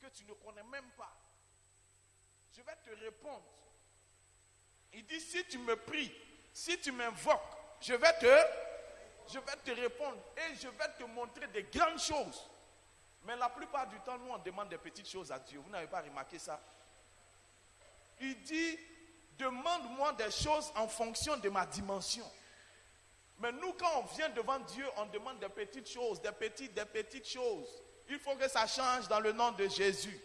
que tu ne connais même pas. Je vais te répondre. Il dit, si tu me pries, si tu m'invoques, je vais te, je vais te répondre et je vais te montrer des grandes choses. Mais la plupart du temps, nous, on demande des petites choses à Dieu. Vous n'avez pas remarqué ça? Il dit, demande-moi des choses en fonction de ma dimension. Mais nous, quand on vient devant Dieu, on demande des petites choses, des petites, des petites choses. Il faut que ça change dans le nom de Jésus.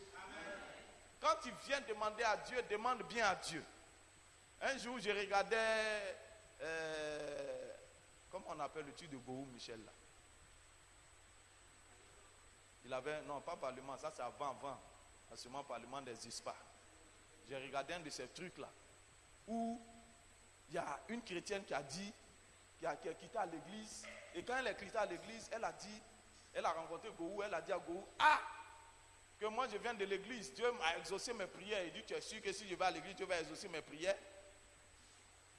Quand tu viens demander à Dieu, demande bien à Dieu. Un jour, je regardais, euh, comment on appelle le truc de Bohou Michel là? Il avait, non, pas Parlement, ça c'est avant, avant, seulement Parlement des ISPA. J'ai regardé un de ces trucs-là, où il y a une chrétienne qui a dit, qui a, qui a quitté l'église, et quand elle est quittée à l'église, elle a dit, elle a rencontré Gohou, elle a dit à Gohou, ah, que moi je viens de l'église, Dieu m'a exaucé mes prières. Il dit, tu es sûr que si je vais à l'église, Dieu va exaucer mes prières?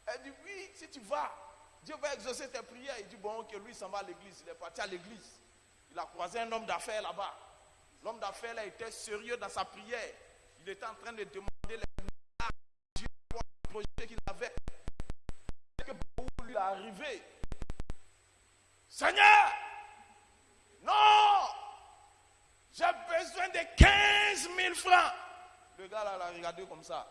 Elle dit, oui, si tu vas, Dieu va exaucer tes prières. Il dit, bon, que lui s'en va à l'église. Il est parti à l'église. Il a croisé un homme d'affaires là-bas. L'homme d'affaires là était sérieux dans sa prière. Il était en train de demander les à Dieu le projet qu'il avait. Et que beaucoup lui est arrivé. Seigneur, non, j'ai besoin de 15 000 francs. Le gars là l'a regardé comme ça.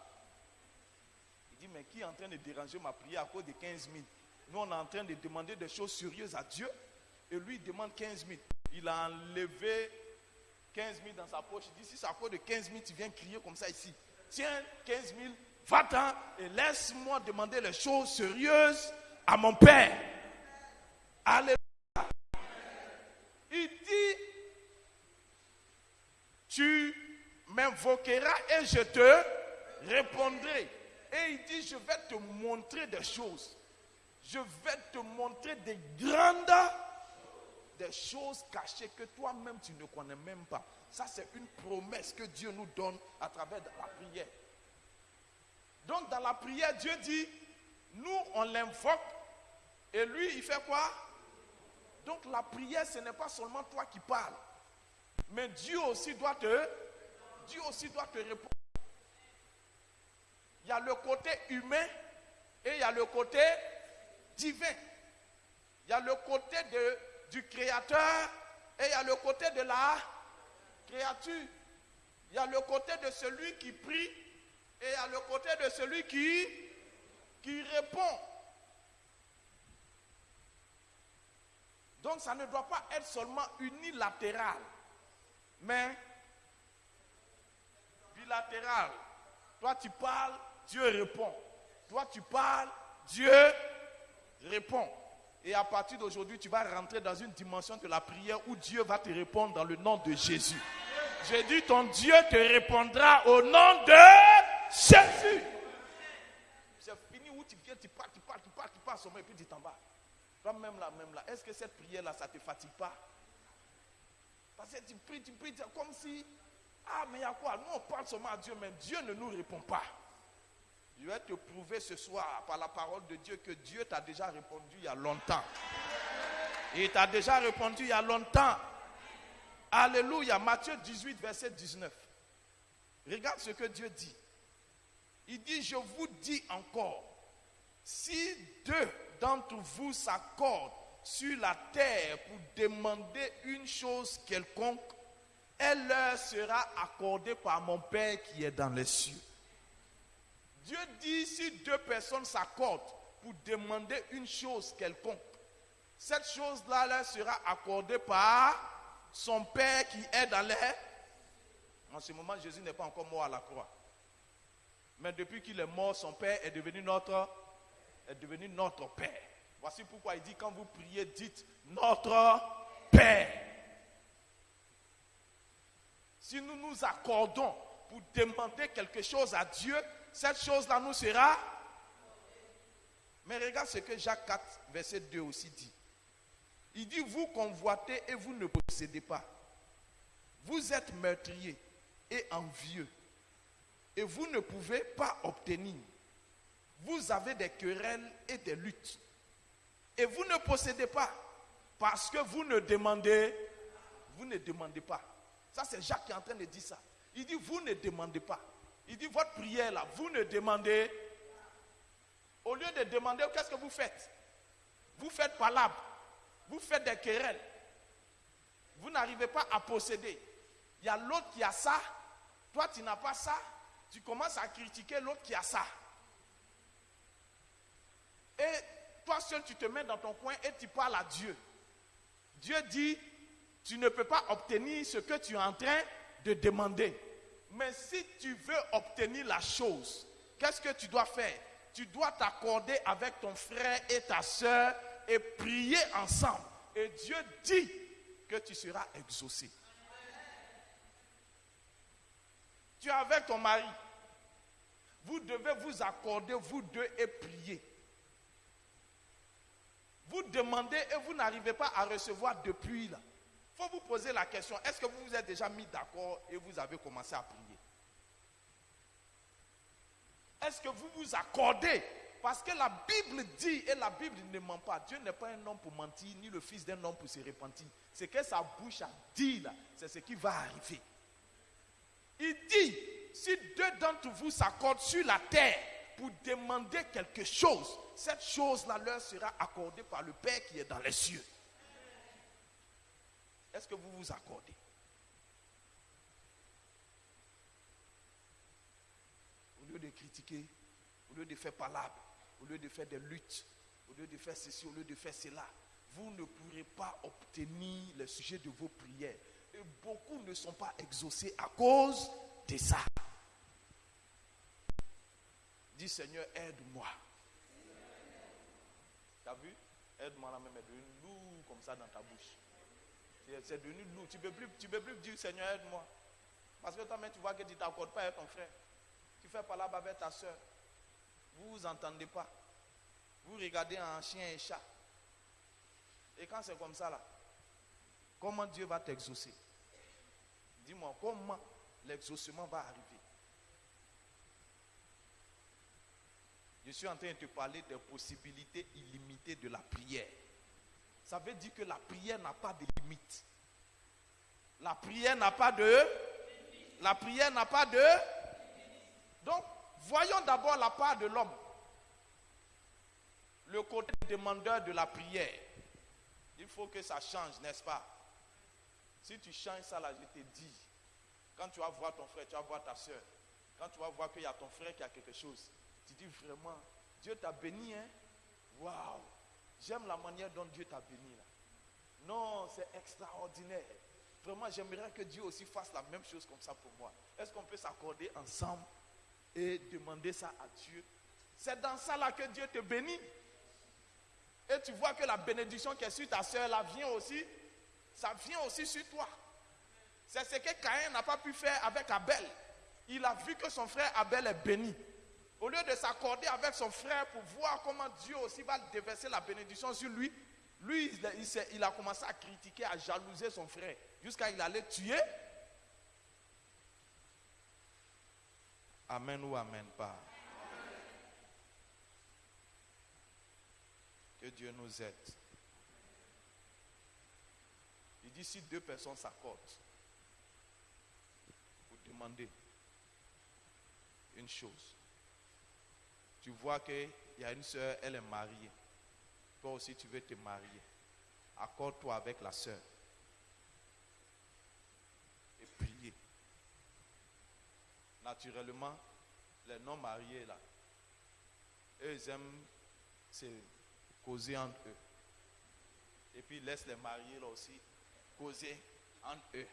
Il dit, mais qui est en train de déranger ma prière à cause de 15 000 Nous, on est en train de demander des choses sérieuses à Dieu. Et lui, il demande 15 000. Il a enlevé 15 000 dans sa poche. Il dit, si c'est à cause de 15 000, tu viens crier comme ça ici. Tiens, 15 000, va-t'en et laisse-moi demander les choses sérieuses à mon Père. Alléluia. Il dit, tu m'invoqueras et je te répondrai. Et il dit, je vais te montrer des choses. Je vais te montrer des grandes, des choses cachées que toi-même tu ne connais même pas. Ça, c'est une promesse que Dieu nous donne à travers la prière. Donc, dans la prière, Dieu dit, nous, on l'invoque. Et lui, il fait quoi? Donc, la prière, ce n'est pas seulement toi qui parles. Mais Dieu aussi doit te, Dieu aussi doit te répondre. Il y a le côté humain et il y a le côté divin. Il y a le côté de, du créateur et il y a le côté de la créature. Il y a le côté de celui qui prie et il y a le côté de celui qui, qui répond. Donc ça ne doit pas être seulement unilatéral mais bilatéral. Toi tu parles, Dieu répond. Toi tu parles, Dieu répond. Et à partir d'aujourd'hui, tu vas rentrer dans une dimension de la prière où Dieu va te répondre dans le nom de Jésus. J'ai dit, ton Dieu te répondra au nom de Jésus. C'est fini où tu viens, tu parles, tu parles, tu parles, tu parles, et puis tu t'en vas. Toi-même là, même là, est-ce que cette prière-là, ça ne te fatigue pas? Parce que tu pries, tu pries, comme si, ah, mais il y a quoi? Nous, on parle seulement à Dieu, mais Dieu ne nous répond pas. Je vais te prouver ce soir, par la parole de Dieu, que Dieu t'a déjà répondu il y a longtemps. Il t'a déjà répondu il y a longtemps. Alléluia. Matthieu 18, verset 19. Regarde ce que Dieu dit. Il dit, je vous dis encore, si deux d'entre vous s'accordent sur la terre pour demander une chose quelconque, elle leur sera accordée par mon Père qui est dans les cieux. Dieu dit, si deux personnes s'accordent pour demander une chose quelconque, cette chose-là leur sera accordée par son Père qui est dans les... En ce moment, Jésus n'est pas encore mort à la croix. Mais depuis qu'il est mort, son Père est devenu notre, est devenu notre Père. Voici pourquoi il dit, quand vous priez, dites notre Père. Si nous nous accordons pour demander quelque chose à Dieu, cette chose-là nous sera. Mais regarde ce que Jacques 4, verset 2 aussi dit. Il dit, vous convoitez et vous ne possédez pas. Vous êtes meurtrier et envieux. Et vous ne pouvez pas obtenir. Vous avez des querelles et des luttes et vous ne possédez pas parce que vous ne demandez, vous ne demandez pas. Ça, c'est Jacques qui est en train de dire ça. Il dit, vous ne demandez pas. Il dit, votre prière là, vous ne demandez. Au lieu de demander, qu'est-ce que vous faites? Vous faites palabre. Vous faites des querelles. Vous n'arrivez pas à posséder. Il y a l'autre qui a ça. Toi, tu n'as pas ça. Tu commences à critiquer l'autre qui a ça. Et seul, tu te mets dans ton coin et tu parles à Dieu. Dieu dit, tu ne peux pas obtenir ce que tu es en train de demander. Mais si tu veux obtenir la chose, qu'est-ce que tu dois faire? Tu dois t'accorder avec ton frère et ta soeur et prier ensemble. Et Dieu dit que tu seras exaucé. Tu es avec ton mari. Vous devez vous accorder, vous deux, et prier. Vous demandez et vous n'arrivez pas à recevoir depuis là. Il faut vous poser la question, est-ce que vous vous êtes déjà mis d'accord et vous avez commencé à prier? Est-ce que vous vous accordez? Parce que la Bible dit, et la Bible ne ment pas, Dieu n'est pas un homme pour mentir, ni le fils d'un homme pour se repentir. Ce que sa bouche a dit là, c'est ce qui va arriver. Il dit, si deux d'entre vous s'accordent sur la terre pour demander quelque chose, cette chose-là leur sera accordée par le Père qui est dans les cieux. Est-ce que vous vous accordez? Au lieu de critiquer, au lieu de faire palabre, au lieu de faire des luttes, au lieu de faire ceci, au lieu de faire cela, vous ne pourrez pas obtenir le sujet de vos prières. Et beaucoup ne sont pas exaucés à cause de ça. Dis Seigneur, aide-moi. Tu as vu? Aide-moi là même, est devenu lourd comme ça dans ta bouche. C'est devenu lourd. Tu ne peux, plus, plus dire Seigneur, aide-moi. Parce que toi-même, tu vois que tu ne t'accordes pas avec ton frère. Tu fais pas là avec ta soeur. Vous vous entendez pas. Vous regardez un chien et chat. Et quand c'est comme ça là, comment Dieu va t'exaucer? Dis-moi, comment l'exaucement va arriver? Je suis en train de te parler des possibilités illimitées de la prière. Ça veut dire que la prière n'a pas de limite. La prière n'a pas de... La prière n'a pas de... Donc, voyons d'abord la part de l'homme. Le côté demandeur de la prière. Il faut que ça change, n'est-ce pas? Si tu changes ça là, je te dis, quand tu vas voir ton frère, tu vas voir ta soeur, quand tu vas voir qu'il y a ton frère qui a quelque chose, tu dis vraiment, Dieu t'a béni, hein? Waouh J'aime la manière dont Dieu t'a béni là. Non, c'est extraordinaire. Vraiment, j'aimerais que Dieu aussi fasse la même chose comme ça pour moi. Est-ce qu'on peut s'accorder ensemble et demander ça à Dieu? C'est dans ça là que Dieu te bénit. Et tu vois que la bénédiction qui est sur ta soeur là vient aussi, ça vient aussi sur toi. C'est ce que Caïn n'a pas pu faire avec Abel. Il a vu que son frère Abel est béni. Au lieu de s'accorder avec son frère pour voir comment Dieu aussi va déverser la bénédiction sur lui, lui, il, a commencé à critiquer, à jalouser son frère, jusqu'à il allait tuer. Amen ou Amen pas. Que Dieu nous aide. Il dit si deux personnes s'accordent pour demander une chose, tu vois qu'il y a une soeur, elle est mariée. Toi aussi, tu veux te marier. Accorde-toi avec la soeur. Et prier. Naturellement, les non-mariés, là, eux, ils aiment se causer entre eux. Et puis, laisse les mariés, là aussi, causer entre eux.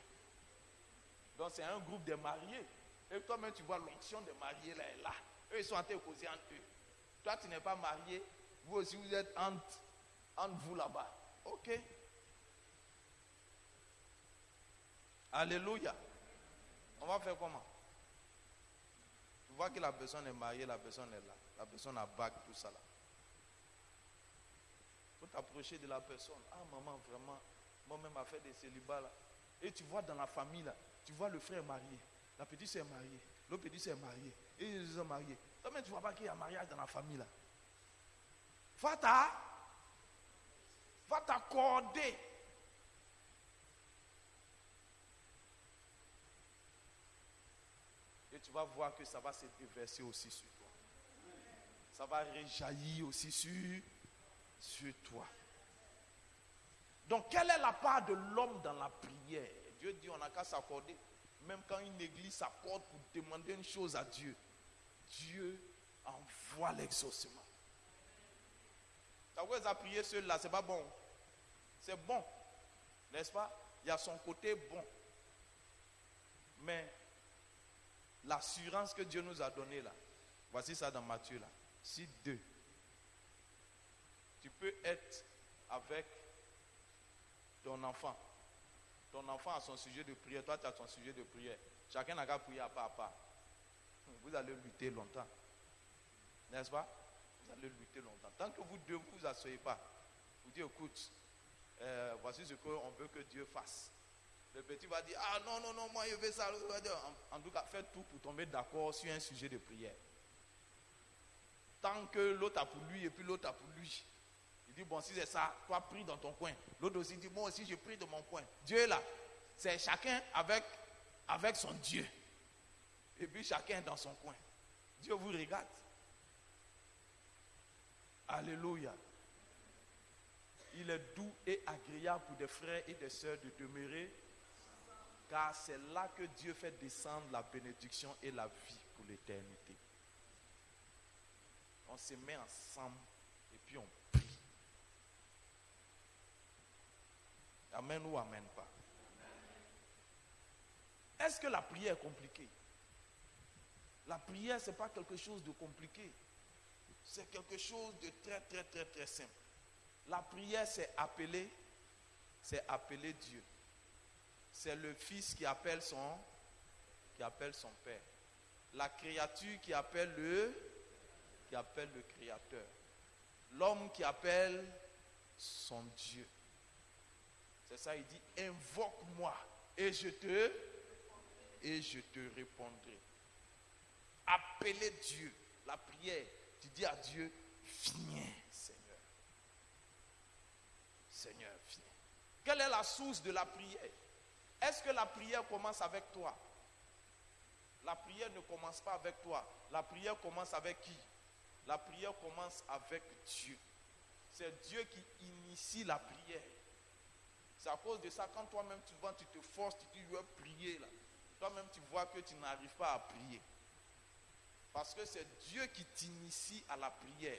Donc, c'est un groupe de mariés. Et toi-même, tu vois l'onction des mariés, là, est là. Eux, ils sont en causer entre eux. Toi, tu n'es pas marié. Vous aussi, vous êtes entre, entre vous là-bas. Ok. Alléluia. On va faire comment? Tu vois que la personne est mariée, la personne est là. La personne a bague, tout ça là. Il faut t'approcher de la personne. Ah, maman, vraiment, moi-même, a fait des célibats là. Et tu vois dans la famille là, tu vois le frère marié, la petite sœur mariée, l'autre petite sœur mariée, et ils sont mariés. Toi-même, tu ne vois pas qu'il y a un mariage dans la famille là. Va va t'accorder. Et tu vas voir que ça va se déverser aussi sur toi. Ça va réjaillir aussi sur, sur toi. Donc, quelle est la part de l'homme dans la prière? Dieu dit on n'a qu'à s'accorder. Même quand une église s'accorde pour demander une chose à Dieu, Dieu envoie l'exaucement. Ça vous a prié seul là, c'est pas bon. C'est bon, n'est-ce pas? Il y a son côté bon. Mais l'assurance que Dieu nous a donnée là, voici ça dans Matthieu là. Si deux, tu peux être avec ton enfant. Ton enfant a son sujet de prière, toi tu as ton sujet de prière. Chacun n'a qu'à prier à part à part. Vous allez lutter longtemps. N'est-ce pas? Vous allez lutter longtemps. Tant que vous deux ne vous asseyez pas, vous dites écoute, euh, voici ce qu'on veut que Dieu fasse. Le petit va dire Ah non, non, non, moi je veux ça. En tout cas, faites tout pour tomber d'accord sur un sujet de prière. Tant que l'autre a pour lui et puis l'autre a pour lui. Dit, bon, si c'est ça, toi prie dans ton coin. L'autre aussi dit, moi aussi je prie dans mon coin. Dieu est là. C'est chacun avec, avec son Dieu. Et puis chacun dans son coin. Dieu vous regarde. Alléluia. Il est doux et agréable pour des frères et des sœurs de demeurer, car c'est là que Dieu fait descendre la bénédiction et la vie pour l'éternité. On se met ensemble et puis on prie. Amen ou amen pas. Est-ce que la prière est compliquée? La prière, ce n'est pas quelque chose de compliqué. C'est quelque chose de très, très, très, très simple. La prière, c'est appeler, c'est appeler Dieu. C'est le fils qui appelle son, qui appelle son père. La créature qui appelle le, qui appelle le créateur. L'homme qui appelle son Dieu. C'est ça, il dit, invoque-moi et je te, répondrai. Appeler Dieu, la prière, tu dis à Dieu, viens Seigneur. Seigneur, viens. Quelle est la source de la prière? Est-ce que la prière commence avec toi? La prière ne commence pas avec toi. La prière commence avec qui? La prière commence avec Dieu. C'est Dieu qui initie la prière. C'est à cause de ça, quand toi-même tu vas, tu te forces, tu dis, je veux prier là. Toi-même tu vois que tu n'arrives pas à prier. Parce que c'est Dieu qui t'initie à la prière.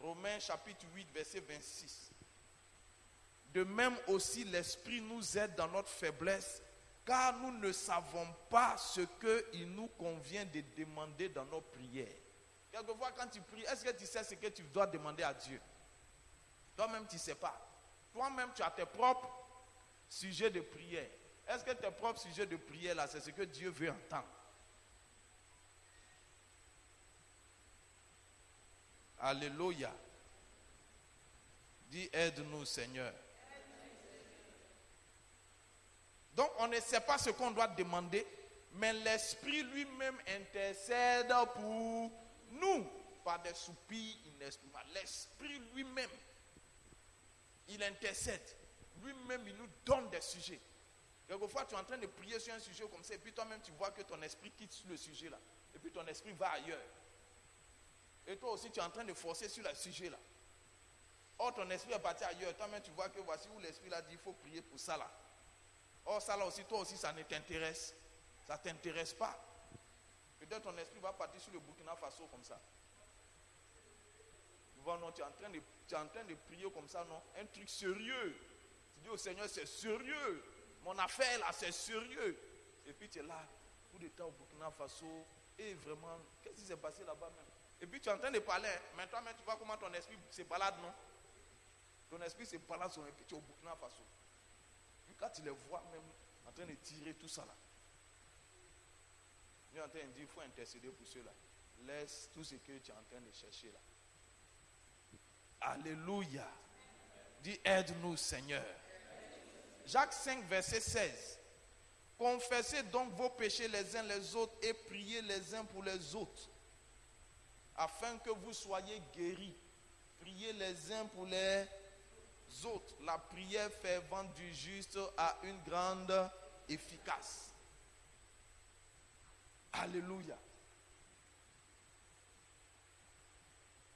Romains chapitre 8, verset 26. De même aussi, l'Esprit nous aide dans notre faiblesse, car nous ne savons pas ce qu'il nous convient de demander dans nos prières. Quelquefois, quand tu pries, est-ce que tu sais ce que tu dois demander à Dieu? Toi-même, tu ne sais pas. Toi-même, tu as tes propres sujets de prière. Est-ce que tes propres sujets de prière, là, c'est ce que Dieu veut entendre? Alléluia. Dis, aide-nous, Seigneur. Donc, on ne sait pas ce qu'on doit demander, mais l'Esprit lui-même intercède pour nous par des soupirs inexprimables. L'Esprit lui-même, il intercède. Lui-même, il nous donne des sujets. Quelquefois, tu es en train de prier sur un sujet comme ça, et puis toi-même, tu vois que ton esprit quitte le sujet là. Et puis ton esprit va ailleurs. Et toi aussi, tu es en train de forcer sur le sujet là. Or, ton esprit est parti ailleurs. Toi-même, tu vois que voici où l'esprit là dit il faut prier pour ça là. Or, ça là aussi, toi aussi, ça ne t'intéresse. Ça ne t'intéresse pas. Peut-être ton esprit va partir sur le Burkina Faso comme ça. Non, tu es, en train de, tu es en train de prier comme ça, non Un truc sérieux. Tu dis au Seigneur, c'est sérieux. Mon affaire là, c'est sérieux. Et puis tu es là, coup d'état au Burkina Faso. Et vraiment, qu'est-ce qui s'est passé là-bas même? Et puis tu es en train de parler. hein. Mais tu vois comment ton esprit se balade, non? Ton esprit se balade sur puis tu es au Burkina Faso. Puis quand tu les vois même en train de tirer tout ça là. Il est en train de dire, il faut intercéder pour cela. Laisse tout ce que tu es en train de chercher là. Alléluia. Dis, aide-nous Seigneur. Jacques 5, verset 16. Confessez donc vos péchés les uns les autres et priez les uns pour les autres, afin que vous soyez guéris. Priez les uns pour les autres. La prière fervente du juste a une grande efficace. Alléluia.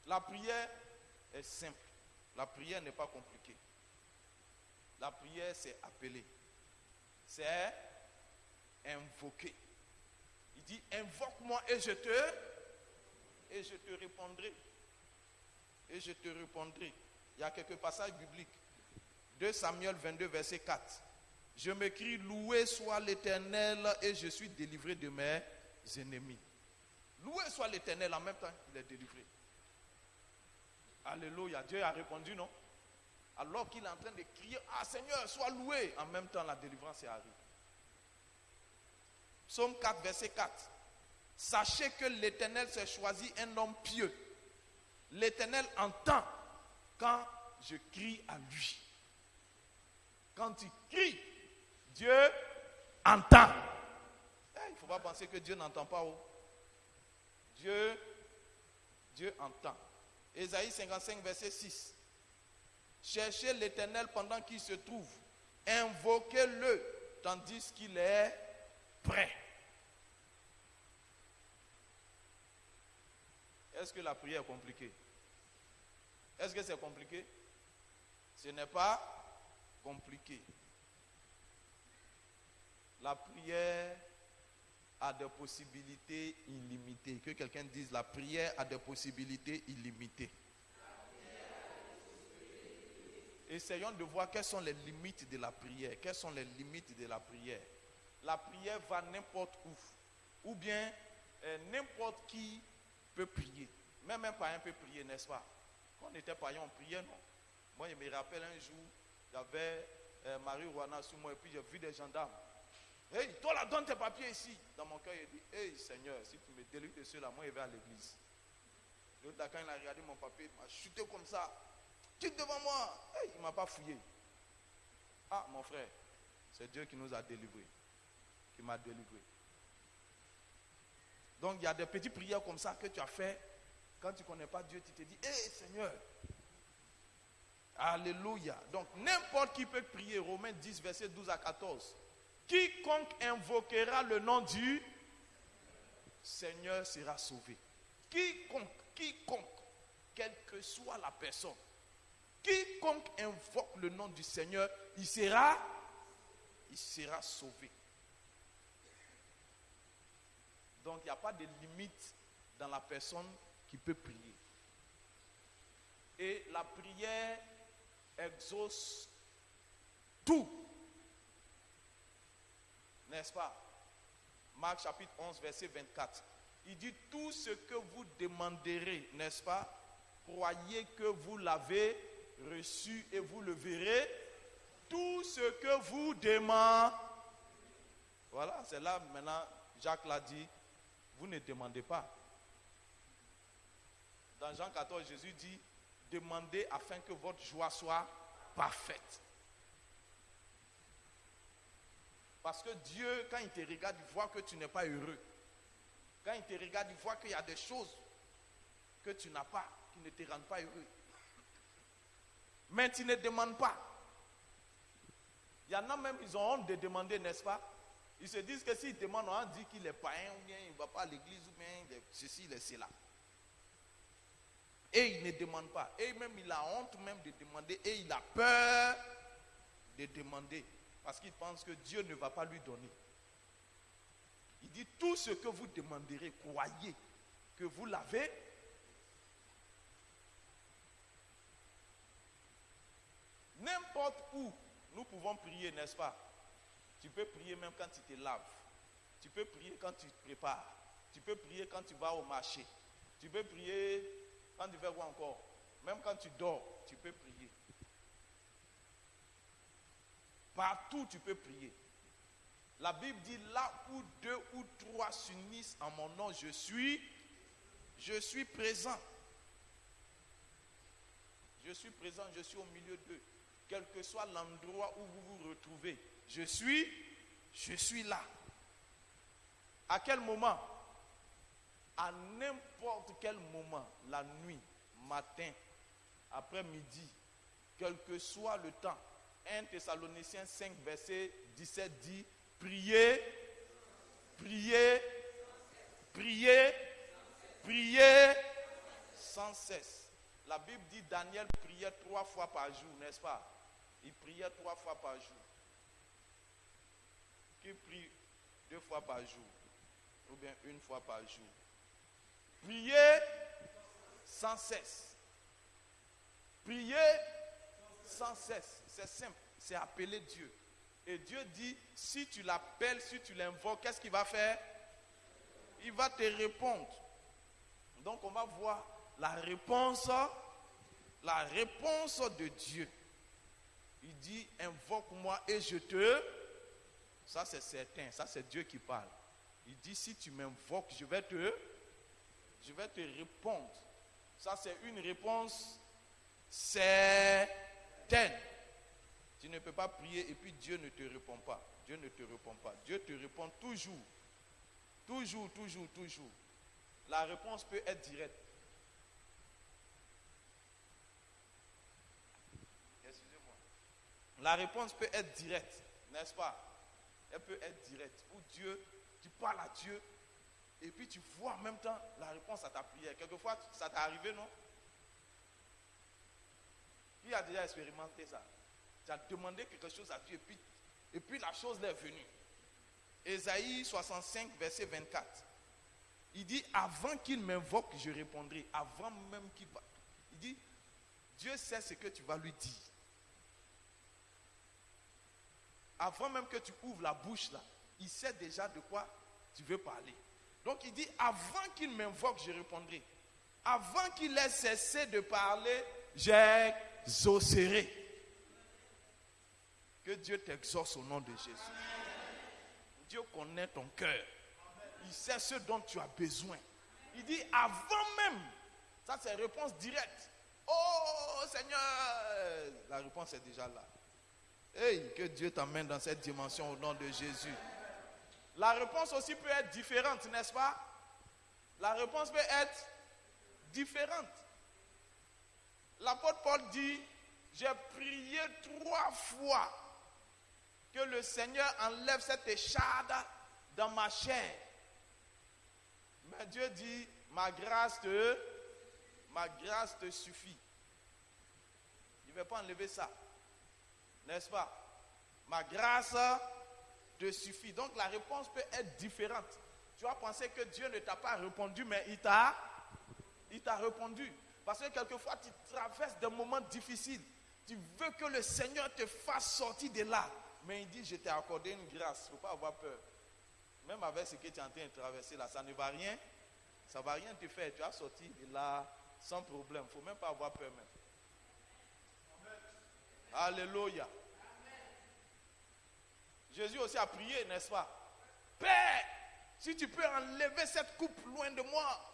La prière est simple. La prière n'est pas compliquée. La prière, c'est appeler. C'est invoquer. Il dit, invoque-moi et je te et je te répondrai. Et je te répondrai. Il y a quelques passages bibliques. 2 Samuel 22, verset 4. Je m'écris, loué soit l'Éternel et je suis délivré de mes ennemis. Loué soit l'Éternel en même temps, il est délivré. Alléluia. Dieu a répondu, non? Alors qu'il est en train de crier, Ah Seigneur, sois loué. En même temps, la délivrance est arrivée. Psaume 4, verset 4. Sachez que l'Éternel s'est choisi un homme pieux. L'Éternel entend quand je crie à lui. Quand il crie, Dieu entend. Eh, il ne faut pas penser que Dieu n'entend pas. Oh. Dieu, Dieu entend. Ésaïe 55, verset 6. Cherchez l'Éternel pendant qu'il se trouve. Invoquez-le tandis qu'il est prêt. Est-ce que la prière est compliquée? Est-ce que c'est compliqué? Ce n'est pas compliqué. La prière a des possibilités illimitées. Que quelqu'un dise, la prière a des possibilités illimitées. Essayons de voir quelles sont les limites de la prière. Quelles sont les limites de la prière? La prière va n'importe où. Ou bien euh, n'importe qui peut prier. Même un païen peut prier, n'est-ce pas? Quand on était païen, on priait, non? Moi, je me rappelle un jour, j'avais euh, Marie Rouana sur moi et puis j'ai vu des gendarmes. Hey, toi là, donne tes papiers ici. Dans mon cœur, il dit Hey Seigneur, si tu me délivres de ceux-là, moi je vais à l'église. L'autre, quand il a regardé mon papier, il m'a chuté comme ça. Tu devant moi. Hey, il ne m'a pas fouillé. Ah, mon frère, c'est Dieu qui nous a délivrés. Qui m'a délivré. Donc il y a des petites prières comme ça que tu as fait. Quand tu ne connais pas Dieu, tu te dis, hé Seigneur. Alléluia. Donc n'importe qui peut prier. Romains 10, verset 12 à 14. Quiconque invoquera le nom du Seigneur sera sauvé. Quiconque, quiconque, quelle que soit la personne, quiconque invoque le nom du Seigneur, il sera, il sera sauvé. Donc il n'y a pas de limite dans la personne qui peut prier. Et la prière exauce tout. N'est-ce pas? Marc chapitre 11, verset 24. Il dit, tout ce que vous demanderez, n'est-ce pas? Croyez que vous l'avez reçu et vous le verrez. Tout ce que vous demandez. Voilà, c'est là maintenant, Jacques l'a dit, vous ne demandez pas. Dans Jean 14, Jésus dit, demandez afin que votre joie soit parfaite. Parce que Dieu, quand il te regarde, il voit que tu n'es pas heureux. Quand il te regarde, il voit qu'il y a des choses que tu n'as pas, qui ne te rendent pas heureux. Mais tu ne demandes pas. Il y en a même, ils ont honte de demander, n'est-ce pas? Ils se disent que s'ils demandent, on dit qu'il est païen, ou bien il ne va pas à l'église, ou bien ceci, il est cela. Et il ne demande pas. Et même il a honte même de demander. Et il a peur de demander. Parce qu'il pense que Dieu ne va pas lui donner. Il dit, tout ce que vous demanderez, croyez que vous l'avez. N'importe où, nous pouvons prier, n'est-ce pas? Tu peux prier même quand tu te laves. Tu peux prier quand tu te prépares. Tu peux prier quand tu vas au marché. Tu peux prier quand tu fais quoi encore? Même quand tu dors, tu peux prier. Partout, tu peux prier. La Bible dit là où deux ou trois s'unissent en mon nom, je suis, je suis présent. Je suis présent, je suis au milieu d'eux. Quel que soit l'endroit où vous vous retrouvez, je suis, je suis là. À quel moment? À n'importe quel moment, la nuit, matin, après-midi, quel que soit le temps. 1 Thessaloniciens 5, verset 17 dit, priez, priez priez sans cesse. La Bible dit Daniel priait trois fois par jour, n'est-ce pas? Il priait trois fois par jour. Qui prie deux fois par jour? Ou bien une fois par jour? Priez sans cesse. Priez sans cesse. C'est simple. C'est appeler Dieu. Et Dieu dit, si tu l'appelles, si tu l'invoques, qu'est-ce qu'il va faire? Il va te répondre. Donc on va voir la réponse, la réponse de Dieu. Il dit, invoque-moi et je te... Ça c'est certain, ça c'est Dieu qui parle. Il dit, si tu m'invoques, je vais te... Je vais te répondre. Ça c'est une réponse certaine. Tu ne peux pas prier et puis Dieu ne te répond pas. Dieu ne te répond pas. Dieu te répond toujours. Toujours, toujours, toujours. La réponse peut être directe. Excusez-moi. La réponse peut être directe, n'est-ce pas? Elle peut être directe. Ou Dieu, tu parles à Dieu et puis tu vois en même temps la réponse à ta prière. Quelquefois, ça t'est arrivé, non? Qui a déjà expérimenté ça tu as demandé quelque chose à Dieu et puis, et puis la chose est venue. Ésaïe 65, verset 24. Il dit, avant qu'il m'invoque, je répondrai. Avant même qu'il va. Il dit, Dieu sait ce que tu vas lui dire. Avant même que tu ouvres la bouche là, il sait déjà de quoi tu veux parler. Donc il dit, avant qu'il m'invoque, je répondrai. Avant qu'il ait cessé de parler, j'exaucerai. Que Dieu t'exauce au nom de Jésus. Dieu connaît ton cœur. Il sait ce dont tu as besoin. Il dit avant même. Ça, c'est réponse directe. Oh Seigneur, la réponse est déjà là. Hey, que Dieu t'amène dans cette dimension au nom de Jésus. La réponse aussi peut être différente, n'est-ce pas? La réponse peut être différente. L'apôtre Paul dit, j'ai prié trois fois que le Seigneur enlève cette écharde dans ma chair. Mais Dieu dit, ma grâce te, grâce te suffit. Il ne veut pas enlever ça. N'est-ce pas? Ma grâce te suffit. Donc la réponse peut être différente. Tu vas penser que Dieu ne t'a pas répondu, mais il t'a, il t'a répondu. Parce que quelquefois tu traverses des moments difficiles. Tu veux que le Seigneur te fasse sortir de là. Mais il dit, je t'ai accordé une grâce. Il ne faut pas avoir peur. Même avec ce que tu es en train de traverser là, ça ne va rien. Ça ne va rien te faire. Tu as sorti de là sans problème. Il ne faut même pas avoir peur même. Alléluia. Jésus aussi a prié, n'est-ce pas? Père, si tu peux enlever cette coupe loin de moi.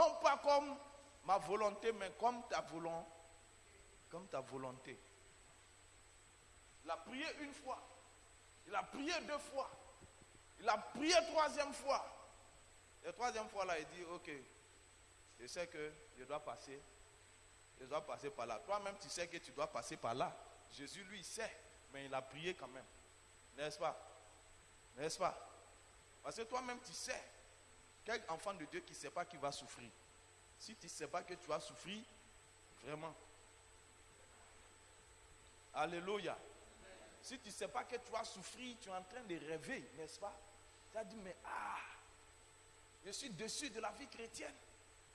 Non pas comme ma volonté, mais comme ta volonté comme ta volonté. Il a prié une fois. Il a prié deux fois. Il a prié troisième fois. La troisième fois là, il dit, ok, je sais que je dois passer. Je dois passer par là. Toi-même, tu sais que tu dois passer par là. Jésus, lui, sait, mais il a prié quand même. N'est-ce pas? N'est-ce pas? Parce que toi-même, tu sais. Quel enfant de Dieu qui ne sait pas qu'il va souffrir? Si tu ne sais pas que tu vas souffrir, vraiment, Alléluia. Si tu ne sais pas que tu as souffert, tu es en train de rêver, n'est-ce pas? Tu as dit, mais ah, je suis dessus de la vie chrétienne.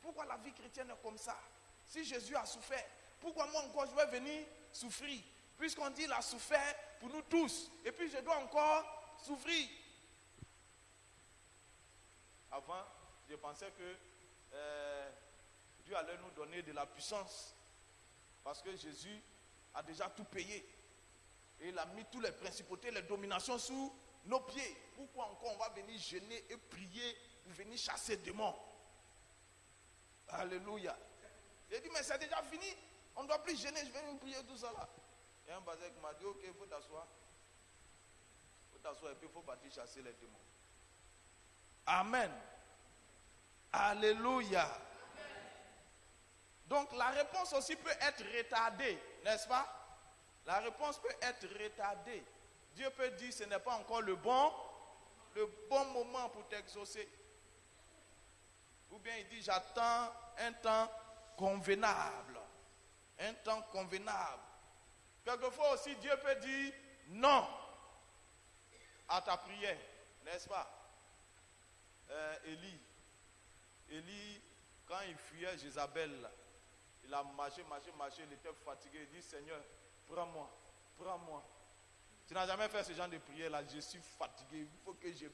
Pourquoi la vie chrétienne est comme ça? Si Jésus a souffert, pourquoi moi encore je vais venir souffrir? Puisqu'on dit qu'il a souffert pour nous tous. Et puis je dois encore souffrir. Avant, je pensais que euh, Dieu allait nous donner de la puissance. Parce que Jésus a déjà tout payé. Et il a mis toutes les principautés, les dominations sous nos pieds. Pourquoi encore on va venir gêner et prier ou venir chasser démons Alléluia. Il dit, mais c'est déjà fini. On ne doit plus gêner, je vais nous prier tout ça là. Et un basé m'a dit, ok, il faut t'asseoir. Il faut t'asseoir et puis il faut partir chasser les démons. Amen. Alléluia. Donc la réponse aussi peut être retardée, n'est-ce pas? La réponse peut être retardée. Dieu peut dire ce n'est pas encore le bon le bon moment pour t'exaucer. Ou bien il dit, j'attends un temps convenable. Un temps convenable. Quelquefois aussi, Dieu peut dire non à ta prière, n'est-ce pas? Euh, Élie, Élie, quand il fuyait Jézabel, il a marché, marché, marché, il était fatigué. Il dit Seigneur, prends-moi, prends-moi. Tu n'as jamais fait ce genre de prière là. Je suis fatigué. Il faut que je.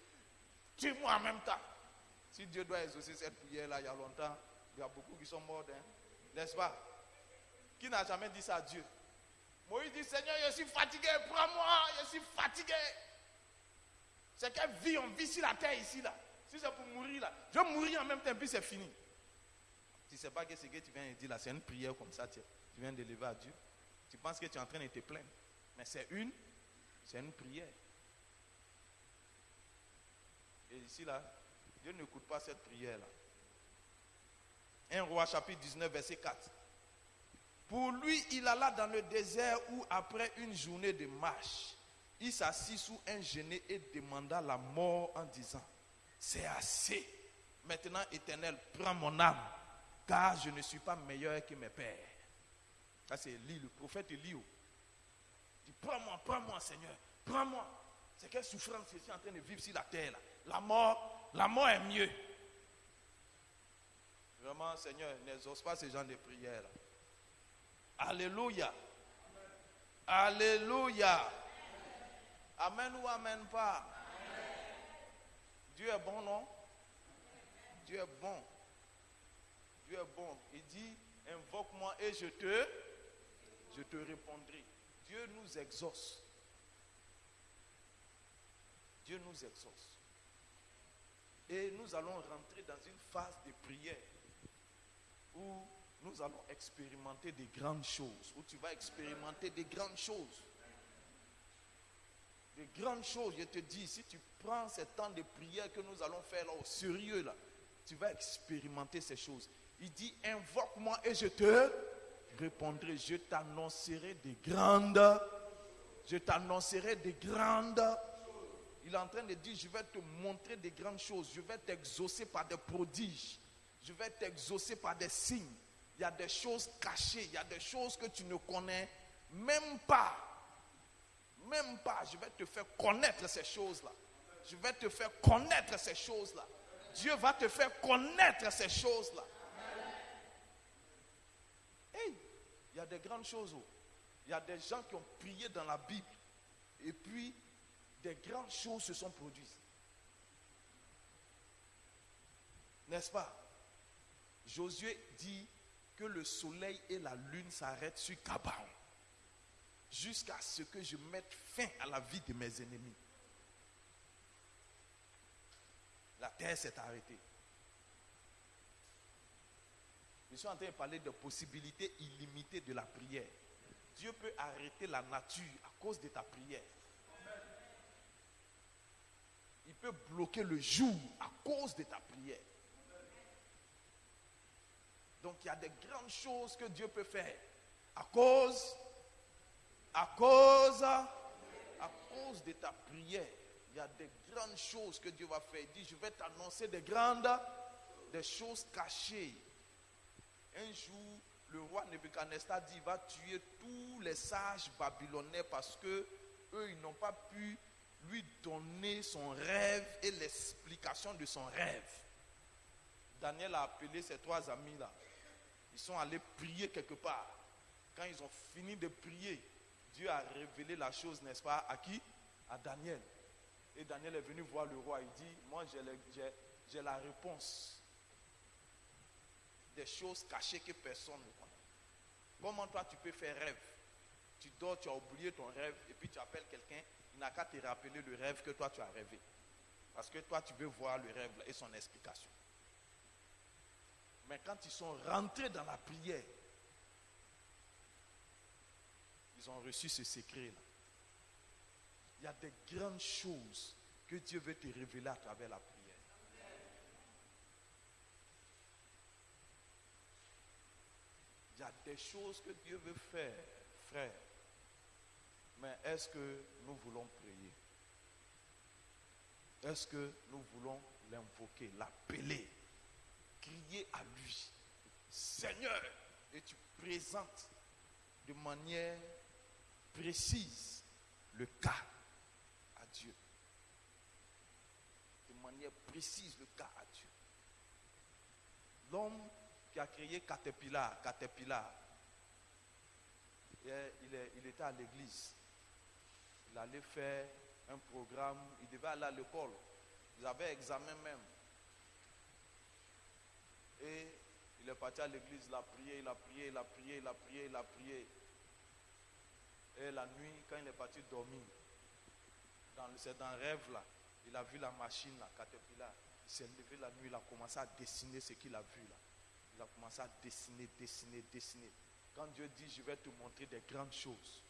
Tue-moi en même temps. Si Dieu doit exaucer cette prière là, il y a longtemps, il y a beaucoup qui sont morts. Hein? N'est-ce pas? Qui n'a jamais dit ça à Dieu? Moïse dit Seigneur, je suis fatigué. Prends-moi. Je suis fatigué. C'est quelle vie on vit sur la terre ici là. Si c'est pour mourir là, je vais mourir en même temps, puis c'est fini. Tu ne sais pas que ce que tu viens de dire là, c'est une prière comme ça, tu, viens de lever à Dieu. Tu penses que tu es en train de te plaindre. Mais c'est une, c'est une prière. Et ici là, Dieu n'écoute pas cette prière là. 1 roi chapitre 19, verset 4. Pour lui, il alla dans le désert où, après une journée de marche, il s'assit sous un genet et demanda la mort en disant C'est assez. Maintenant, éternel, prends mon âme car je ne suis pas meilleur que mes pères. Ça, c'est Élie, le prophète Élie. Il dit Prends-moi, prends-moi, Seigneur, prends-moi. C'est quelle souffrance je suis en train de vivre sur la terre. La mort, la mort est mieux. Vraiment, Seigneur, n'exauce pas ce genre de prières. Alléluia. Alléluia. Amen ou amen pas? Dieu est bon, non? Dieu est bon. Dieu est bon. Il dit, invoque-moi et je te, je te répondrai. Dieu nous exauce. Dieu nous exauce. Et nous allons rentrer dans une phase de prière où nous allons expérimenter des grandes choses, où tu vas expérimenter des grandes choses. Des grandes choses, je te dis, si tu prends ce temps de prière que nous allons faire là au sérieux là, tu vas expérimenter ces choses. Il dit, invoque-moi et je te répondrai. Je t'annoncerai des grandes. Je t'annoncerai des grandes. Il est en train de dire, je vais te montrer des grandes choses. Je vais t'exaucer par des prodiges. Je vais t'exaucer par des signes. Il y a des choses cachées. Il y a des choses que tu ne connais même pas. Même pas. Je vais te faire connaître ces choses-là. Je vais te faire connaître ces choses-là. Dieu va te faire connaître ces choses-là. il y a des grandes choses. Oh. Il y a des gens qui ont prié dans la Bible. Et puis, des grandes choses se sont produites. N'est-ce pas? Josué dit que le soleil et la lune s'arrêtent sur Cabaon. Jusqu'à ce que je mette fin à la vie de mes ennemis. La terre s'est arrêtée. Je suis en train de parler de possibilités illimitées de la prière. Dieu peut arrêter la nature à cause de ta prière. Il peut bloquer le jour à cause de ta prière. Donc il y a des grandes choses que Dieu peut faire à cause, à cause, à cause de ta prière. Il y a des grandes choses que Dieu va faire. Il dit, je vais t'annoncer des grandes, des choses cachées un jour, le roi Nebuchadnezzar dit il va tuer tous les sages babylonais parce que eux, ils n'ont pas pu lui donner son rêve et l'explication de son rêve. Daniel a appelé ses trois amis-là. Ils sont allés prier quelque part. Quand ils ont fini de prier, Dieu a révélé la chose, n'est-ce pas, à qui? À Daniel. Et Daniel est venu voir le roi. Il dit, moi j'ai la réponse des choses cachées que personne ne connaît. Comment toi tu peux faire rêve? Tu dors, tu as oublié ton rêve et puis tu appelles quelqu'un, il n'a qu'à te rappeler le rêve que toi tu as rêvé. Parce que toi tu veux voir le rêve et son explication. Mais quand ils sont rentrés dans la prière, ils ont reçu ce secret-là. Il y a des grandes choses que Dieu veut te révéler à travers la prière. Il y a des choses que Dieu veut faire, frère. Mais est-ce que nous voulons prier? Est-ce que nous voulons l'invoquer, l'appeler, crier à lui, Seigneur, et tu présentes de manière précise le cas à Dieu. De manière précise le cas à Dieu. L'homme qui a créé Caterpillar, Caterpillar, il, il était à l'église. Il allait faire un programme, il devait aller à l'école. Il avait examen même. Et il est parti à l'église, il a prié, il a prié, il a prié, il a prié, il a prié. Et la nuit, quand il est parti dormir, c'est dans rêve là, il a vu la machine là, Caterpillar. Il s'est levé la nuit, il a commencé à dessiner ce qu'il a vu là. Il a commencé à dessiner, dessiner, dessiner. Quand Dieu dit, je vais te montrer des grandes choses,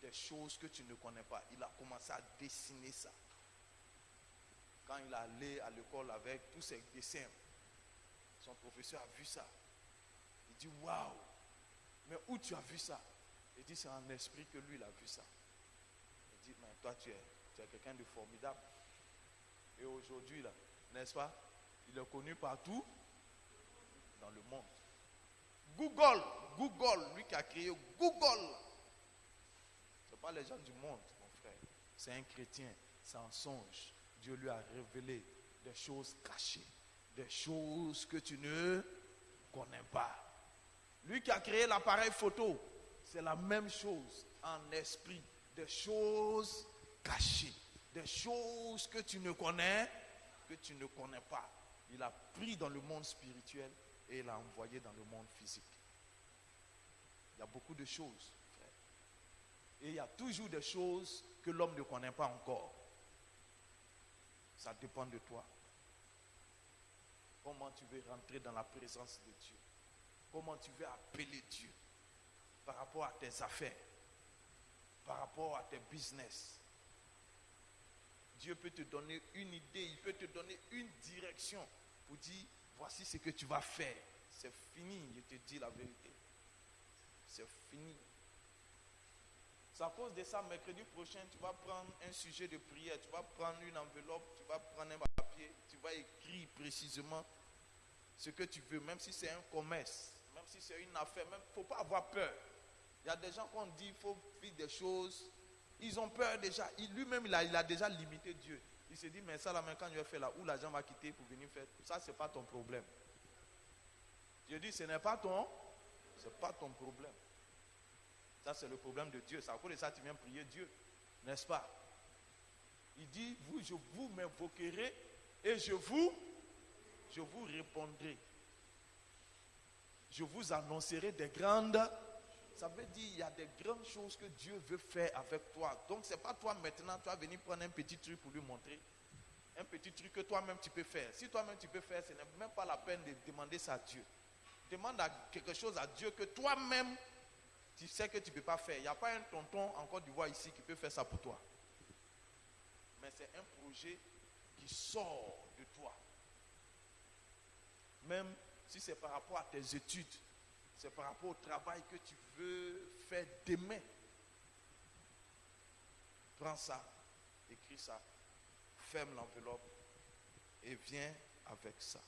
des choses que tu ne connais pas, il a commencé à dessiner ça. Quand il est allé à l'école avec tous ses dessins, son professeur a vu ça. Il dit, waouh, mais où tu as vu ça? Il dit, c'est en esprit que lui, il a vu ça. Il dit, mais toi, tu es, tu es quelqu'un de formidable. Et aujourd'hui, là, n'est-ce pas? Il est connu partout dans le monde. Google, Google, lui qui a créé Google. Ce n'est pas les gens du monde, mon frère. C'est un chrétien, c'est un songe. Dieu lui a révélé des choses cachées, des choses que tu ne connais pas. Lui qui a créé l'appareil photo, c'est la même chose en esprit, des choses cachées, des choses que tu ne connais, que tu ne connais pas. Il a pris dans le monde spirituel et l'a envoyé dans le monde physique. Il y a beaucoup de choses. Et il y a toujours des choses que l'homme ne connaît pas encore. Ça dépend de toi. Comment tu veux rentrer dans la présence de Dieu? Comment tu veux appeler Dieu? Par rapport à tes affaires, par rapport à tes business. Dieu peut te donner une idée, il peut te donner une direction pour dire, voici ce que tu vas faire. C'est fini, je te dis la vérité. C'est fini. C'est à cause de ça, mercredi prochain, tu vas prendre un sujet de prière, tu vas prendre une enveloppe, tu vas prendre un papier, tu vas écrire précisément ce que tu veux, même si c'est un commerce, même si c'est une affaire, il ne faut pas avoir peur. Il y a des gens qui ont dit qu'il faut vivre des choses, ils ont peur déjà. Lui-même, il a, déjà limité Dieu. Il s'est dit, mais ça, là, quand je vais faire là, où l'argent va quitter pour venir faire, ça, ce n'est pas ton problème. Dieu dit, ce n'est pas ton, c'est pas ton problème. Ça, c'est le problème de Dieu. C'est à cause de ça tu viens prier Dieu. N'est-ce pas? Il dit, vous, je vous m'invoquerai et je vous, je vous répondrai. Je vous annoncerai des grandes. Ça veut dire il y a des grandes choses que Dieu veut faire avec toi. Donc ce n'est pas toi maintenant, tu vas venir prendre un petit truc pour lui montrer. Un petit truc que toi-même tu peux faire. Si toi-même tu peux faire, ce n'est même pas la peine de demander ça à Dieu. Demande quelque chose à Dieu que toi-même tu sais que tu ne peux pas faire. Il n'y a pas un tonton en Côte d'Ivoire ici qui peut faire ça pour toi. Mais c'est un projet qui sort de toi. Même si c'est par rapport à tes études, c'est par rapport au travail que tu veux faire demain. Prends ça, écris ça, ferme l'enveloppe et viens avec ça.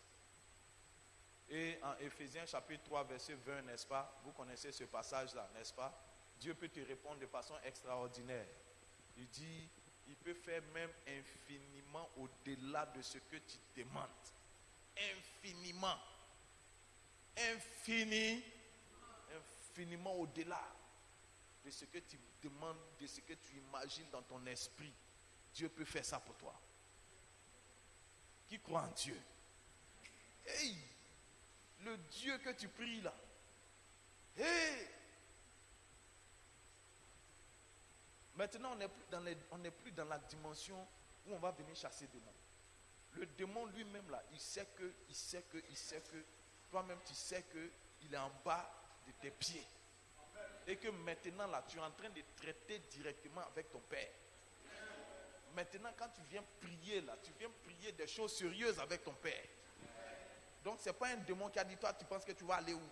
Et en Éphésiens chapitre 3, verset 20, n'est-ce pas? Vous connaissez ce passage-là, n'est-ce pas? Dieu peut te répondre de façon extraordinaire. Il dit, il peut faire même infiniment au-delà de ce que tu demandes. Infiniment. Infini. Au-delà de ce que tu demandes, de ce que tu imagines dans ton esprit. Dieu peut faire ça pour toi. Qui croit en Dieu? Hey le Dieu que tu pries là. Hé Maintenant, on n'est plus, dans on plus dans la dimension où on va venir chasser démons. Le démon lui-même là, il sait que, il sait que, il sait que, toi-même tu sais que il est en bas tes pieds. Et que maintenant là, tu es en train de traiter directement avec ton Père. Maintenant, quand tu viens prier là, tu viens prier des choses sérieuses avec ton Père. Donc, ce n'est pas un démon qui a dit, toi, tu penses que tu vas aller où?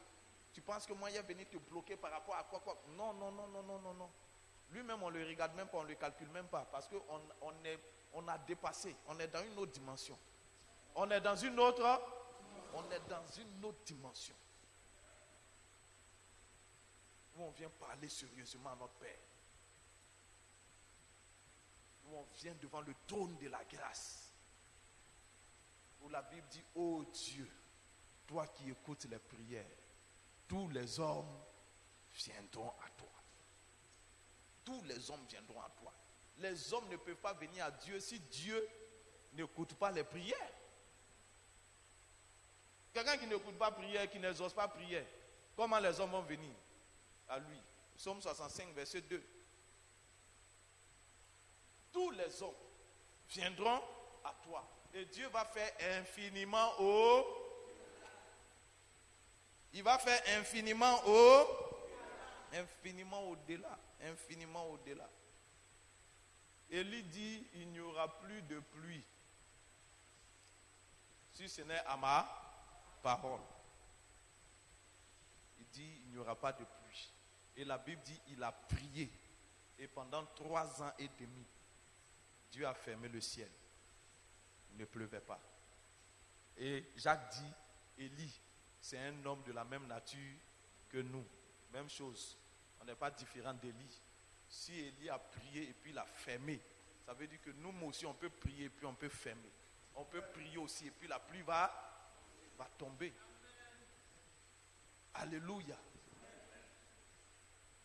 Tu penses que moi, il est venu te bloquer par rapport à quoi, quoi? Non, non, non, non, non, non, non. Lui-même, on le regarde même pas, on le calcule même pas. Parce qu'on on est, on a dépassé. On est dans une autre dimension. On est dans une autre. On est dans une autre dimension. Où on vient parler sérieusement à notre Père. Où on vient devant le trône de la grâce. Où la Bible dit, oh Dieu, toi qui écoutes les prières, tous les hommes viendront à toi. Tous les hommes viendront à toi. Les hommes ne peuvent pas venir à Dieu si Dieu n'écoute pas les prières. Quelqu'un qui n'écoute pas prière, qui n'exauce pas prière, comment les hommes vont venir? À lui Somme 65, verset 2. Tous les hommes viendront à toi. Et Dieu va faire infiniment au. Il va faire infiniment au. Infiniment au-delà. Infiniment au-delà. Élie dit il n'y aura plus de pluie. Si ce n'est à ma parole. Il dit il n'y aura pas de pluie. Et la Bible dit il a prié. Et pendant trois ans et demi, Dieu a fermé le ciel. Il ne pleuvait pas. Et Jacques dit, Élie, c'est un homme de la même nature que nous. Même chose. On n'est pas différent d'Élie. Si Élie a prié et puis il a fermé, ça veut dire que nous aussi, on peut prier et puis on peut fermer. On peut prier aussi et puis la pluie va, va tomber. Alléluia.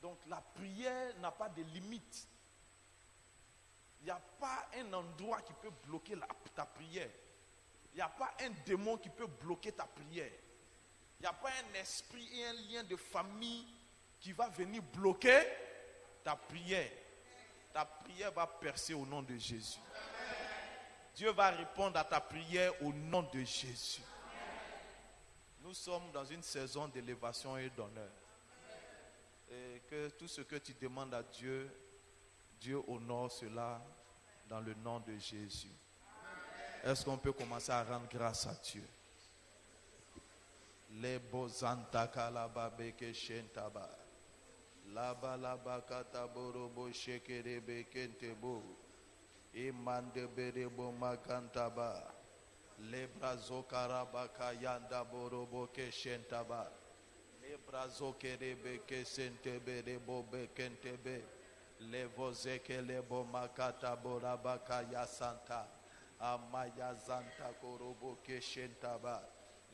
Donc la prière n'a pas de limite. Il n'y a pas un endroit qui peut bloquer ta prière. Il n'y a pas un démon qui peut bloquer ta prière. Il n'y a pas un esprit et un lien de famille qui va venir bloquer ta prière. Ta prière va percer au nom de Jésus. Dieu va répondre à ta prière au nom de Jésus. Nous sommes dans une saison d'élévation et d'honneur. Et que tout ce que tu demandes à Dieu, Dieu honore cela dans le nom de Jésus. Est-ce qu'on peut commencer à rendre grâce à Dieu? Les bozanta kalababeke shentaba. Laba laba kataborobo shekerebe kentebo. Imande berebo makantaba. Lebrazo karabaka yanda borobo keshentaba. Lebrazo kerebe kesentebe rebo bekentebe. Lebo makata borabaka yasanta. Amaya zanta korobo keshentaba.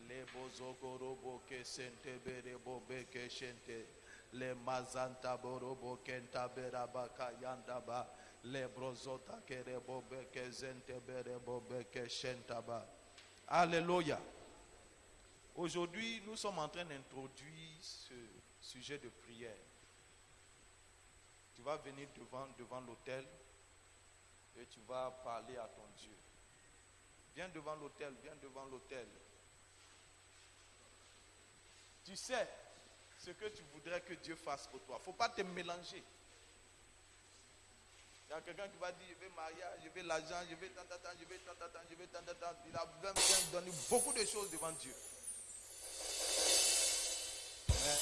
Lebo kesentebe rebo bekeshente. Le mazanta borobo kenta berabaka yandaba. Le brozota kerebo bekezente berebo bekeshentaba. Alléluia. Aujourd'hui, nous sommes en train d'introduire ce sujet de prière. Tu vas venir devant, devant l'autel et tu vas parler à ton Dieu. Viens devant l'autel, viens devant l'autel. Tu sais ce que tu voudrais que Dieu fasse pour toi. Il ne faut pas te mélanger. Il y a quelqu'un qui va dire, je veux mariage, je veux l'argent, je veux tant, tant, je veux tant, tant, je veux tant, tant. Il a donner beaucoup de choses devant Dieu. Mais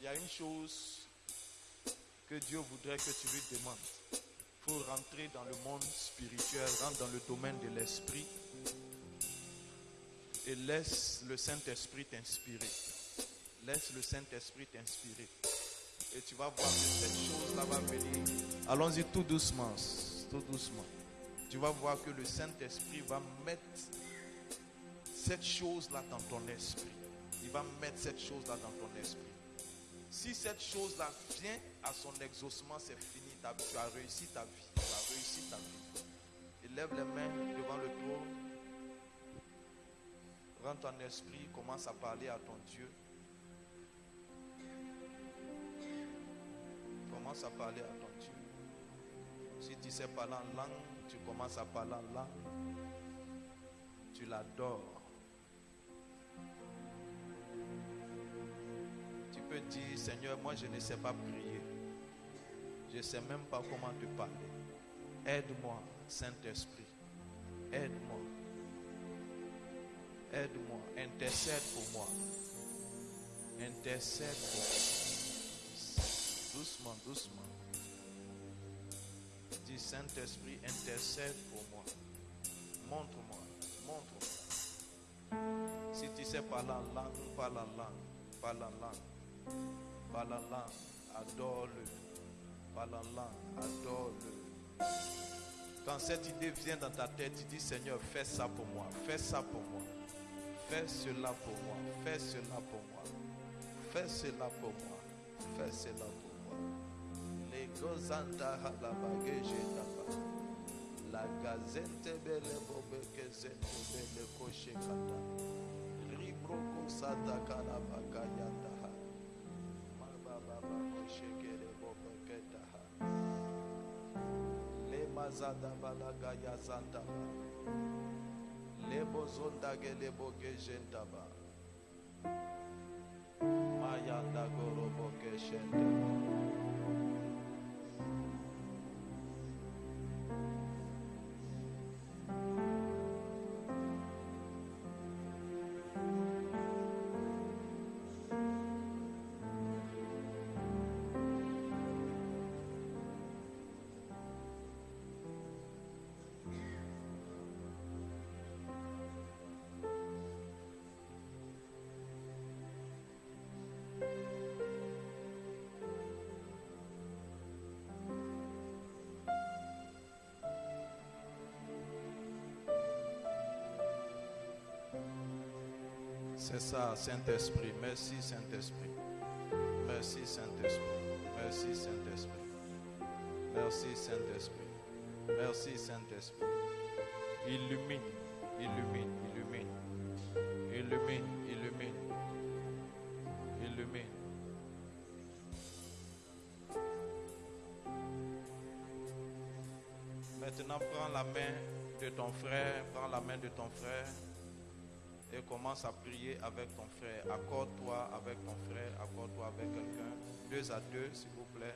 il y a une chose que Dieu voudrait que tu lui demandes. Il faut rentrer dans le monde spirituel, rentre dans le domaine de l'esprit et laisse le Saint-Esprit t'inspirer. Laisse le Saint-Esprit t'inspirer. Et tu vas voir que cette chose-là va venir. Allons-y tout doucement, tout doucement. Tu vas voir que le Saint-Esprit va mettre cette chose-là dans ton esprit. Il va mettre cette chose-là dans ton esprit. Si cette chose-là vient à son exaucement, c'est fini. Tu as réussi ta vie. Tu as réussi ta vie. Et lève les mains devant le trône. Rends ton esprit, commence à parler à ton Dieu. Commence à parler à ton Dieu. Si tu sais parler en langue, tu commences à parler en langue. Tu l'adores. Peux dire, Seigneur, moi je ne sais pas prier. Je ne sais même pas comment te parler. Aide-moi, Saint-Esprit. Aide-moi. Aide-moi. Intercède pour moi. Intercède pour moi. Doucement, doucement. dis, Saint-Esprit, intercède pour moi. Montre-moi, montre-moi. Si tu sais parler en langue, parle en langue, parle en langue, langue, adore-le. Langue, adore-le. Quand cette idée vient dans ta tête, tu dis Seigneur, fais ça pour moi, fais ça pour moi, fais cela pour moi, fais cela pour moi, fais cela pour moi, fais cela pour moi. Les gozanta la la gazente belle bobe que zente belle coche kata. Ribroko sata kana mazada balaga ya zanda ba lebo zonda ge lebo jenda ba mayanda gorobo C'est ça, Saint-Esprit. Merci, Saint-Esprit. Merci, Saint-Esprit. Merci, Saint-Esprit. Merci, Saint-Esprit. Merci, Saint-Esprit. Illumine, illumine, illumine. Illumine, illumine. Illumine. Maintenant, prends la main de ton frère, prends la main de ton frère et commence à prier avec ton frère. Accorde-toi avec ton frère, accorde-toi avec quelqu'un. Deux à deux, s'il vous plaît.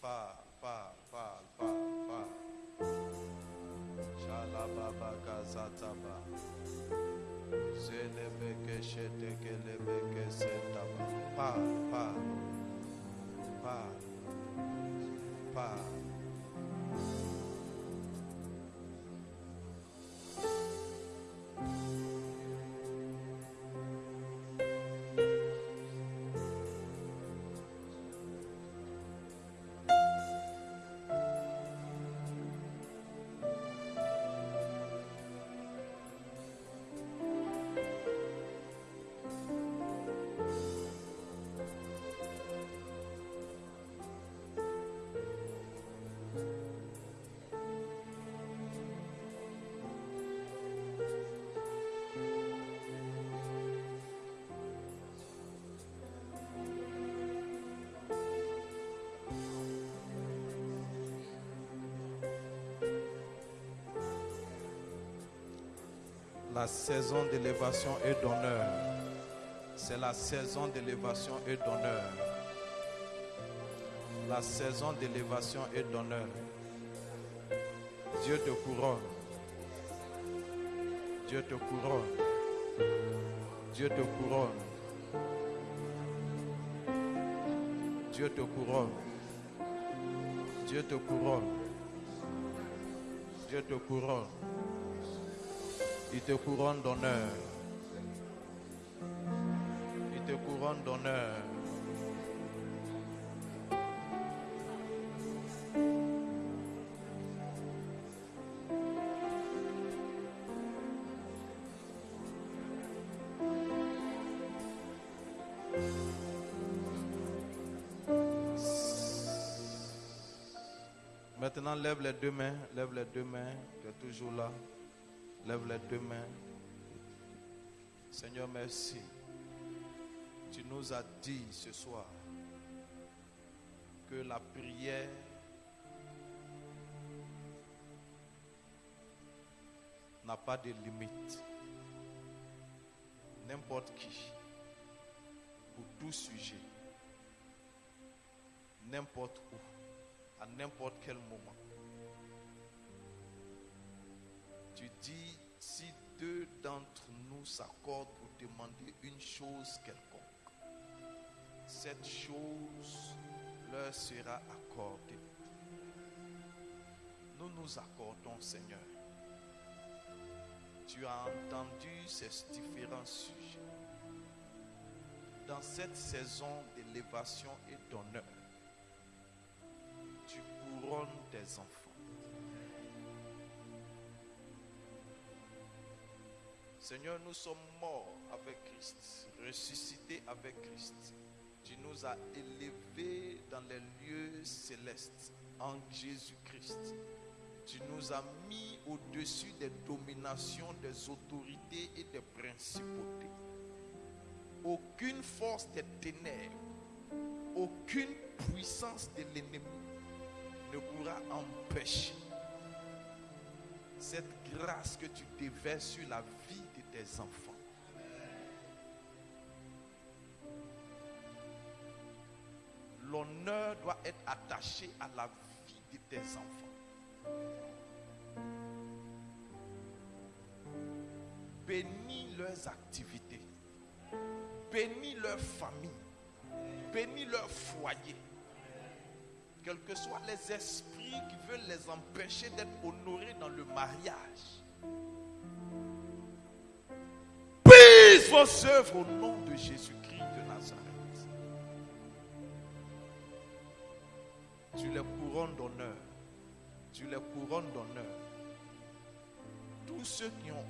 Parle, parle, parle, parle, parle. Shalababa kazataba. Zelebeke shetekelebeke setaba. Parle, parle. Parle. Parle. La saison d'élévation et d'honneur. C'est la saison d'élévation et d'honneur. La saison d'élévation et d'honneur. Dieu te couronne. Dieu te couronne. Dieu te couronne. Dieu te couronne. Dieu te couronne. Dieu te couronne. Il te couronne d'honneur. Il te couronne d'honneur. Maintenant, lève les deux mains, lève les deux mains, tu es toujours là. Lève les deux mains. Seigneur, merci. Tu nous as dit ce soir que la prière n'a pas de limite. N'importe qui, pour tout sujet, n'importe où, à n'importe quel moment. S'accordent pour demander une chose quelconque, cette chose leur sera accordé. Nous nous accordons, Seigneur. Tu as entendu ces différents sujets. Dans cette saison d'élévation et d'honneur, tu couronnes tes enfants. Seigneur, nous sommes morts avec Christ, ressuscités avec Christ. Tu nous as élevés dans les lieux célestes en Jésus-Christ. Tu nous as mis au-dessus des dominations, des autorités et des principautés. Aucune force des ténèbres, aucune puissance de l'ennemi ne pourra empêcher cette grâce que tu déverses sur la vie de tes enfants. L'honneur doit être attaché à la vie de tes enfants. Bénis leurs activités. Bénis leur famille. Bénis leur foyer. Quels que soient les esprits qui veulent les empêcher d'être honorés dans le mariage. Vos œuvres au nom de Jésus-Christ de Nazareth. Tu les couronnes d'honneur. Tu les couronnes d'honneur. Tous ceux qui ont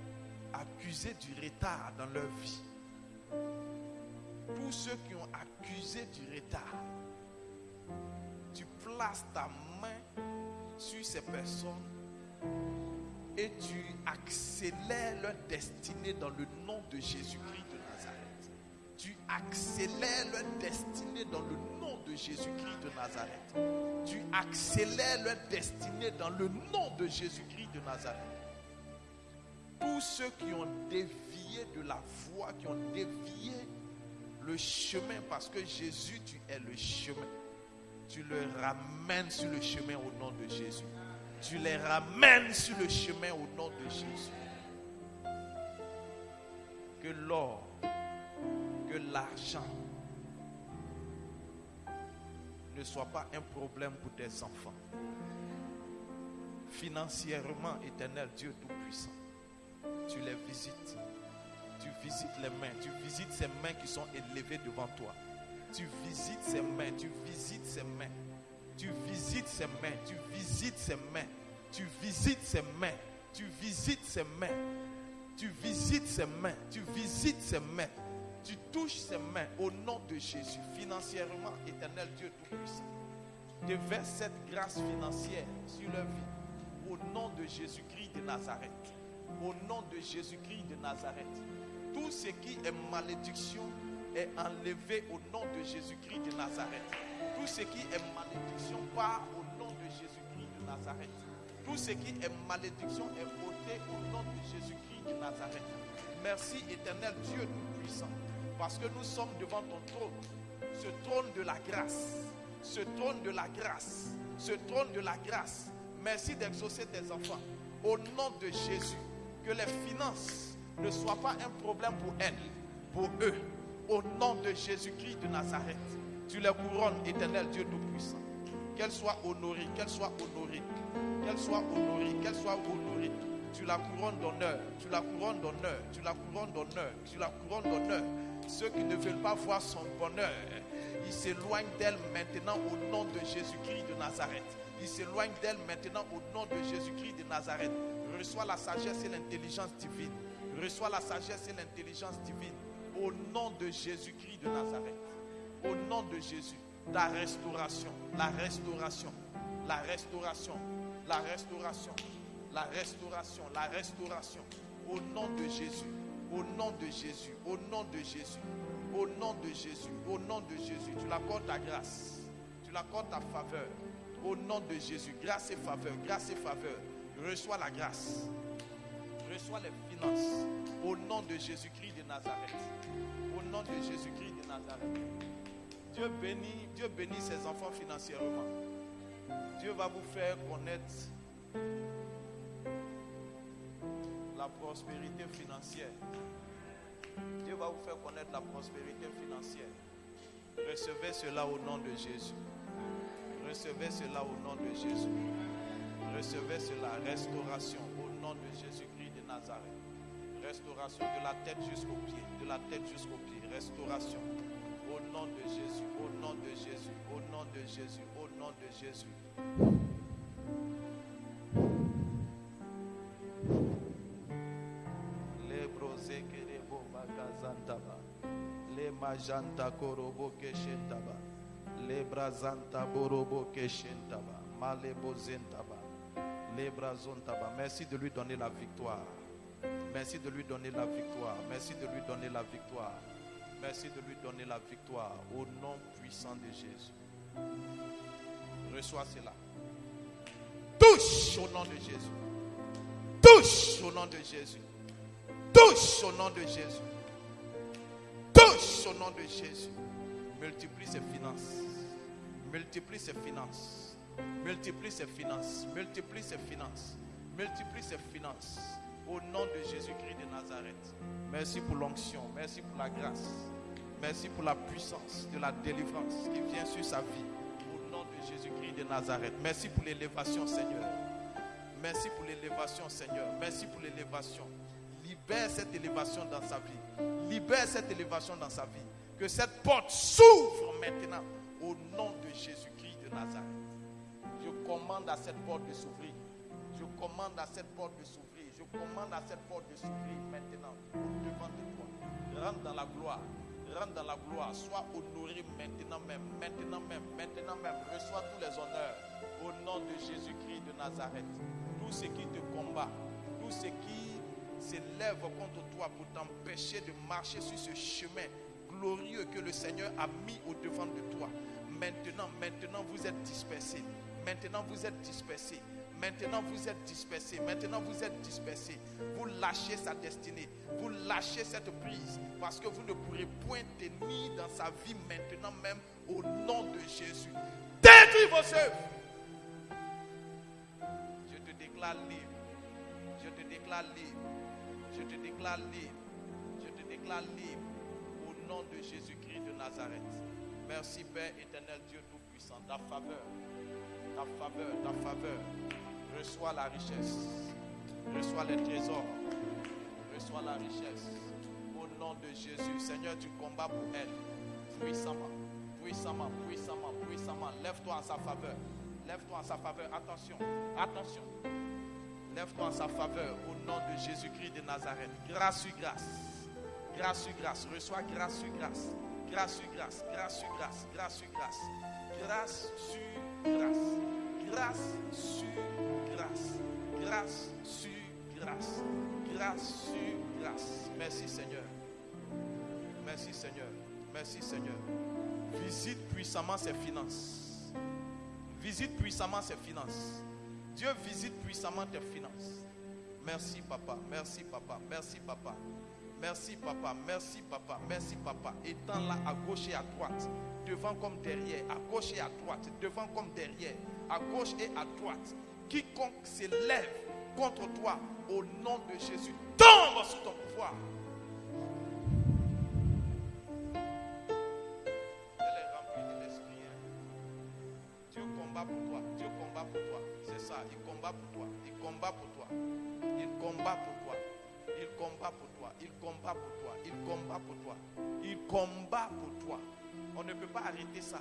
accusé du retard dans leur vie. Tous ceux qui ont accusé du retard. Tu places ta main sur ces personnes et tu accélères leur destinée dans le nom de Jésus-Christ de Nazareth. Tu accélères leur destinée dans le nom de Jésus-Christ de Nazareth. Tu accélères leur destinée dans le nom de Jésus-Christ de Nazareth. Tous ceux qui ont dévié de la voie, qui ont dévié le chemin, parce que Jésus, tu es le chemin. Tu le ramènes sur le chemin au nom de Jésus. Tu les ramènes sur le chemin au nom de Jésus. L'or, que l'argent ne soit pas un problème pour tes enfants. Financièrement, éternel Dieu Tout-Puissant, tu les visites. Tu visites les mains. Tu visites ces mains qui sont élevées devant toi. Tu visites ces mains. Tu visites ces mains. Tu visites ses mains, tu visites ses mains, tu visites ses mains, tu visites ses mains, tu visites ses mains, tu visites ses mains, tu touches ses mains au nom de Jésus, financièrement, éternel Dieu Tout-Puissant. Déverse cette grâce financière sur leur vie, au nom de Jésus-Christ de Nazareth. Au nom de Jésus-Christ de Nazareth. Tout ce qui est malédiction est enlevé au nom de Jésus-Christ de Nazareth. Tout ce qui est malédiction part au nom de Jésus-Christ de Nazareth. Tout ce qui est malédiction est au nom de Jésus-Christ de Nazareth. Merci éternel Dieu Tout-Puissant. Parce que nous sommes devant ton trône. Ce trône de la grâce. Ce trône de la grâce. Ce trône de la grâce. Merci d'exaucer tes enfants. Au nom de Jésus. Que les finances ne soient pas un problème pour elles, pour eux. Au nom de Jésus-Christ de Nazareth. Tu les couronnes, éternel Dieu Tout-Puissant. Qu'elle soit honorée, qu'elle soit honorée, qu'elle soit honorée, qu'elle soit honorée. Tu la couronnes d'honneur, tu la couronnes d'honneur, tu la couronnes d'honneur, tu la couronnes d'honneur. Ceux qui ne veulent pas voir son bonheur, ils s'éloignent d'elle maintenant au nom de Jésus-Christ de Nazareth. Ils s'éloignent d'elle maintenant au nom de Jésus-Christ de Nazareth. Reçois la sagesse et l'intelligence divine. Reçois la sagesse et l'intelligence divine au nom de Jésus-Christ de Nazareth au nom de Jésus, la restauration, la restauration, la restauration, la restauration, la restauration, la restauration, au nom de Jésus, au nom de Jésus, au nom de Jésus, au nom de Jésus, au nom de Jésus, tu l'accordes ta grâce, tu l'accordes ta faveur, au nom de Jésus, grâce et faveur, grâce et faveur, reçois la grâce, reçois les finances, au nom de Jésus-Christ de Nazareth, au nom de Jésus-Christ de Nazareth. Dieu bénit, Dieu bénit ses enfants financièrement. Dieu va vous faire connaître la prospérité financière. Dieu va vous faire connaître la prospérité financière. Recevez cela au nom de Jésus. Recevez cela au nom de Jésus. Recevez cela. Restauration au nom de Jésus-Christ de Nazareth. Restauration de la tête jusqu'au pied. De la tête jusqu'au pied. Restauration. Au nom de Jésus. Au nom de Jésus. Au nom de Jésus. Au nom de Jésus. Majanta korobo keshentaba. Les brazanta borobo keshentaba. Brazontaba. Merci de lui donner la victoire. Merci de lui donner la victoire. Merci de lui donner la victoire. Merci de lui donner la victoire au nom puissant de Jésus. Reçois cela. Touche au nom de Jésus. Touche au nom de Jésus. Touche au nom de Jésus. Touche au nom de Jésus. Multiplie ses finances. Multiplie ses finances. Multiplie ses finances. Multiplie ses finances. Multiplie ses finances. Au nom de Jésus-Christ de Nazareth. Merci pour l'onction. Merci pour la grâce. Merci pour la puissance de la délivrance qui vient sur sa vie. Au nom de Jésus-Christ de Nazareth. Merci pour l'élévation, Seigneur. Merci pour l'élévation, Seigneur. Merci pour l'élévation. Libère cette élévation dans sa vie. Libère cette élévation dans sa vie. Que cette porte s'ouvre maintenant au nom de Jésus-Christ de Nazareth. Je commande à cette porte de s'ouvrir. Je commande à cette porte de s'ouvrir. Je commande à cette porte de s'ouvrir maintenant au devant de toi. Rentre dans la gloire. Rentre dans la gloire. Sois honoré maintenant même. Maintenant même. Maintenant même. Reçois tous les honneurs au nom de Jésus-Christ de Nazareth. Tout ce qui te combat, tout ce qui s'élève contre toi pour t'empêcher de marcher sur ce chemin glorieux que le Seigneur a mis au devant de toi. Maintenant, maintenant vous êtes dispersés. Maintenant vous êtes dispersés. Maintenant vous êtes dispersés. Maintenant vous êtes dispersés. Vous lâchez sa destinée. Vous lâchez cette prise parce que vous ne pourrez point tenir dans sa vie maintenant même au nom de Jésus. Détruis vos œuvres. Je te déclare libre. Je te déclare libre. Je te déclare libre. Je te déclare libre au nom de Jésus-Christ de Nazareth. Merci Père éternel Dieu Tout-Puissant. Ta faveur, ta faveur, ta faveur. Reçois la richesse. Reçois les trésors. Reçois la richesse. Au nom de Jésus. Seigneur, tu combats pour elle. Puissamment, puissamment, puissamment, puissamment. Lève-toi en sa faveur. Lève-toi en sa faveur. Attention, attention. Lève-toi en sa faveur au nom de Jésus-Christ de Nazareth. Grâce sur grâce. Grâce sur grâce. Reçois grâce sur grâce. Grâce sur grâce. Grâce sur grâce. Grâce sur grâce. Grâce sur grâce. Grâce sur grâce. Grâce sur grâce. Grâce grâce. Merci Seigneur. Merci Seigneur. Merci Seigneur. Visite puissamment ses finances. Visite puissamment ses finances. Dieu visite puissamment tes finances. Merci papa, merci papa, merci papa. Merci papa, merci papa, merci papa. Étends-la à gauche et à droite, devant comme derrière, à gauche et à droite, devant comme derrière, à gauche et à droite. Quiconque s'élève contre toi, au nom de Jésus, tombe sous ton pouvoir. Combat pour toi. Il combat pour toi. Il combat pour toi. Il combat pour toi. Il combat pour toi. Il combat pour toi. On ne peut pas arrêter ça.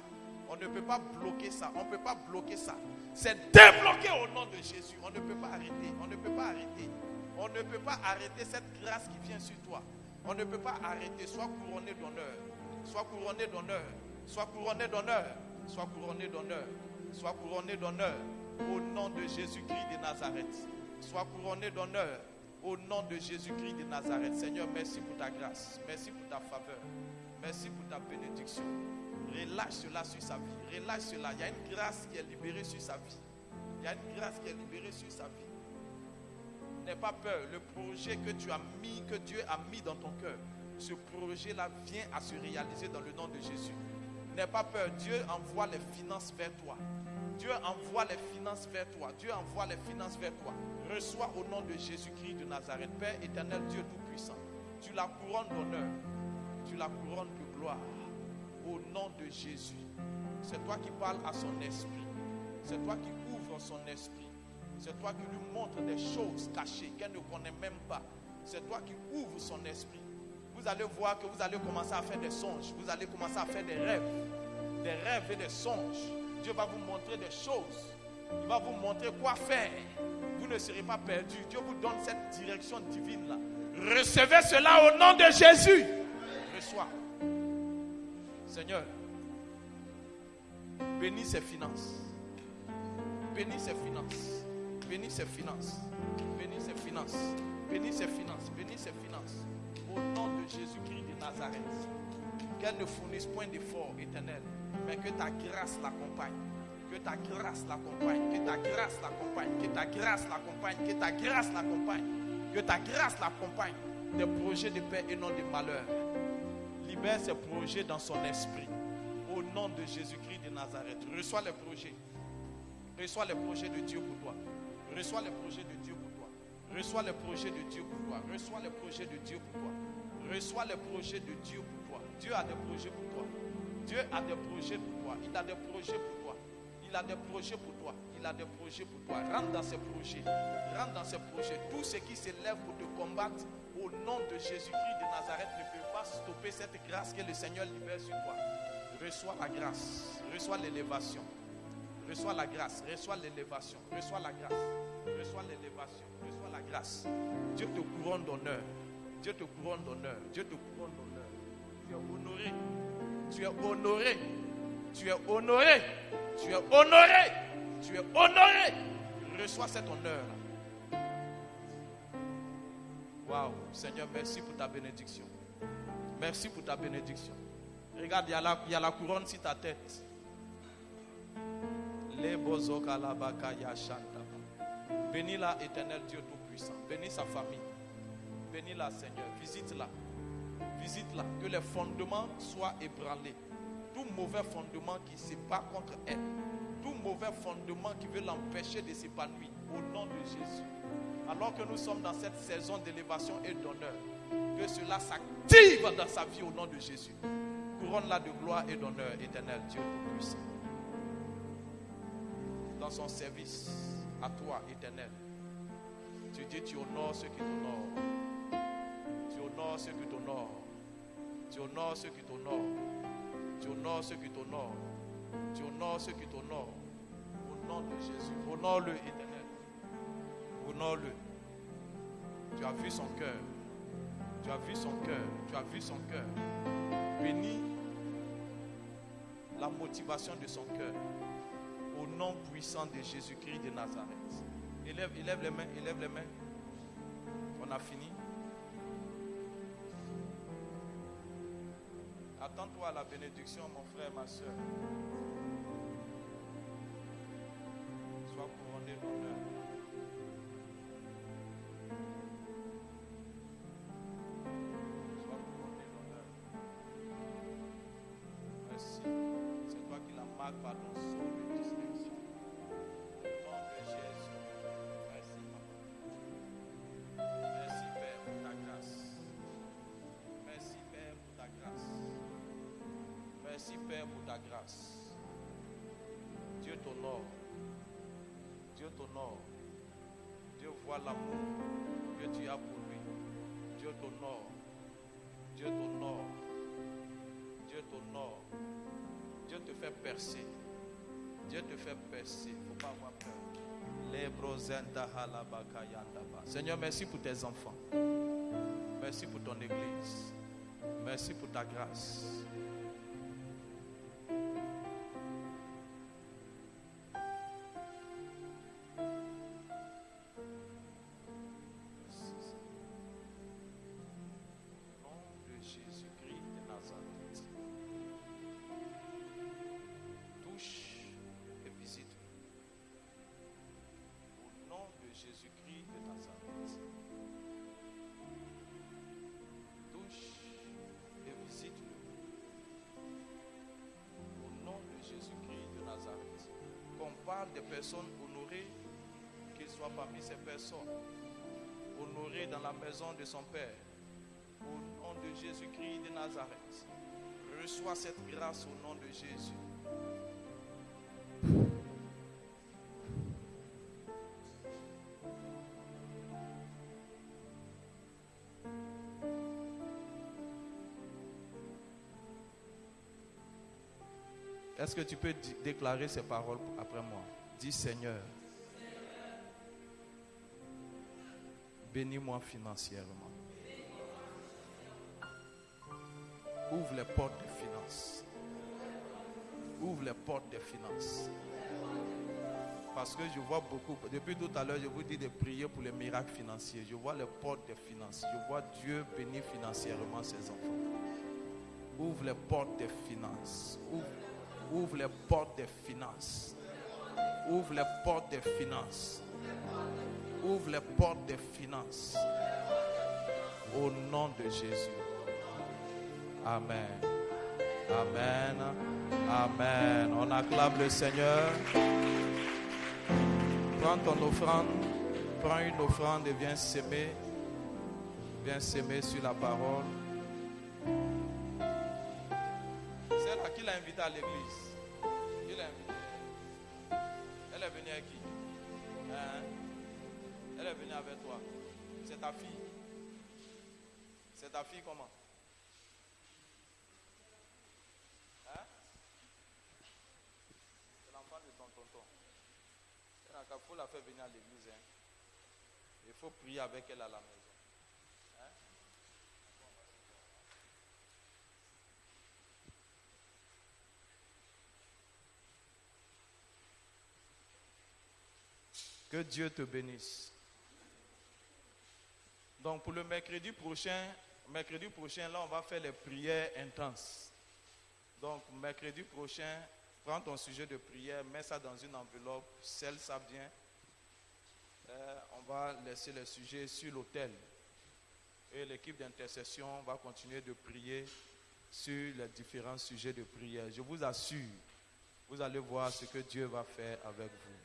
On ne peut pas bloquer ça. On ne peut pas bloquer ça. C'est débloqué au nom de Jésus. On ne peut pas arrêter. On ne peut pas arrêter. On ne peut pas arrêter cette grâce qui vient sur toi. On ne peut pas arrêter. Sois couronné d'honneur. Sois couronné d'honneur. Sois couronné d'honneur. Sois couronné d'honneur. Sois couronné d'honneur. Au nom de Jésus-Christ de Nazareth. Sois couronné d'honneur. Au nom de Jésus-Christ de Nazareth. Seigneur, merci pour ta grâce. Merci pour ta faveur. Merci pour ta bénédiction. Relâche cela sur sa vie. Relâche cela. Il y a une grâce qui est libérée sur sa vie. Il y a une grâce qui est libérée sur sa vie. N'aie pas peur. Le projet que tu as mis, que Dieu a mis dans ton cœur, ce projet-là vient à se réaliser dans le nom de Jésus. N'aie pas peur. Dieu envoie les finances vers toi. Dieu envoie les finances vers toi. Dieu envoie les finances vers toi. Reçois au nom de Jésus-Christ de Nazareth. Père éternel, Dieu Tout-Puissant. Tu la couronnes d'honneur. Tu la couronnes de gloire. Au nom de Jésus. C'est toi qui parles à son esprit. C'est toi qui ouvres son esprit. C'est toi qui lui montres des choses cachées qu'elle ne connaît même pas. C'est toi qui ouvres son esprit. Vous allez voir que vous allez commencer à faire des songes. Vous allez commencer à faire des rêves. Des rêves et des songes. Dieu va vous montrer des choses. Il va vous montrer quoi faire. Vous ne serez pas perdu. Dieu vous donne cette direction divine là. Recevez cela au nom de Jésus. Reçois. Seigneur, bénis ses finances. Bénis ses finances. Bénis ses finances. Bénis ses finances. Bénis ses finances. Bénis ses finances. Au nom de Jésus-Christ de Nazareth. Qu'elle ne fournisse point d'effort éternel, mais que ta grâce l'accompagne. Que ta grâce l'accompagne. Que ta grâce l'accompagne. Que ta grâce l'accompagne. Que ta grâce l'accompagne. Que ta grâce l'accompagne. Des projets de paix et non de malheur. Libère ces projets dans son esprit. Au nom de Jésus-Christ de Nazareth. Reçois les projets. Reçois les projets de Dieu pour toi. Reçois les projets de Dieu pour toi. Reçois les projets de Dieu pour toi. Reçois les projets de Dieu pour toi. Reçois les projets de Dieu pour toi. Dieu a des projets pour toi. Dieu a des projets pour toi. Il a des projets pour toi. Il a des projets pour toi. Il a des projets pour toi. Rentre dans ses projets. Rentre dans ses projets. Tout ce qui s'élève pour te combattre au nom de Jésus-Christ de Nazareth ne peut pas stopper cette grâce que le Seigneur libère sur toi. Reçois la grâce. Reçois l'élévation. Reçois la grâce, reçois l'élévation, reçois la grâce, reçois l'élévation, reçois la grâce. Dieu te couronne d'honneur. Dieu te couronne d'honneur. Dieu te couronne d'honneur. Tu es honoré. Tu es honoré. Tu es honoré. Tu es honoré. Tu es honoré. Reçois cet honneur. Waouh, Seigneur, merci pour ta bénédiction. Merci pour ta bénédiction. Regarde, il y a la, il y a la couronne sur ta tête. Bénis-la, éternel Dieu Tout-Puissant. Bénis sa famille. Bénis-la, Seigneur. Visite-la. Visite-la. Que les fondements soient ébranlés. Tout mauvais fondement qui se bat contre elle. Tout mauvais fondement qui veut l'empêcher de s'épanouir. Au nom de Jésus. Alors que nous sommes dans cette saison d'élévation et d'honneur. Que cela s'active dans sa vie au nom de Jésus. Couronne-la de gloire et d'honneur, éternel Dieu Tout-Puissant dans son service à toi, éternel. Tu dis, tu honores ceux qui t'honorent. Tu honores ceux qui t'honorent. Tu honores ceux qui t'honorent. Tu honores ceux qui t'honorent. Tu honores ceux qui t'honorent. Au nom de Jésus. Honore-le, éternel. Honore-le. Tu as vu son cœur. Tu as vu son cœur. Tu as vu son cœur. Bénis la motivation de son cœur au nom puissant de Jésus-Christ de Nazareth. Élève, élève les mains, élève les mains. On a fini. Attends-toi à la bénédiction, mon frère, ma soeur. Sois couronné d'honneur. Pour ta grâce. Dieu t'honore. Dieu t'honore. Dieu voit l'amour que tu as pour lui. Dieu t'honore. Dieu t'honore. Dieu t'honore. Dieu te fait percer. Dieu te fait percer. Il faut pas avoir peur. Seigneur, merci pour tes enfants. Merci pour ton église. Merci pour ta grâce. Des personnes honorées, qu'il soit parmi ces personnes honorées dans la maison de son Père. Au nom de Jésus-Christ de Nazareth. Reçois cette grâce au nom de Jésus. Est-ce que tu peux déclarer ces paroles après moi? Dis Seigneur, bénis-moi financièrement. Ouvre les portes des finances. Ouvre les portes des finances. Parce que je vois beaucoup, depuis tout à l'heure, je vous dis de prier pour les miracles financiers. Je vois les portes des finances. Je vois Dieu bénir financièrement ses enfants. Ouvre les portes des finances. Ouvre, les portes des finances. Ouvre les portes des finances. Ouvre les portes des finances. Au nom de Jésus. Amen. Amen. Amen. On acclame le Seigneur. Prends ton offrande. Prends une offrande et viens s'aimer. Viens s'aimer sur la parole. À l'église. Elle est venue avec qui? Hein? Elle est venue avec toi. C'est ta fille. C'est ta fille comment? Il faut la faire venir à l'église. Hein. Il faut prier avec elle à la maison. Hein. Que Dieu te bénisse. Donc pour le mercredi prochain, mercredi prochain, là, on va faire les prières intenses. Donc mercredi prochain, Prends ton sujet de prière, mets ça dans une enveloppe, scelle ça bien. Euh, on va laisser le sujet sur l'autel. Et l'équipe d'intercession va continuer de prier sur les différents sujets de prière. Je vous assure, vous allez voir ce que Dieu va faire avec vous.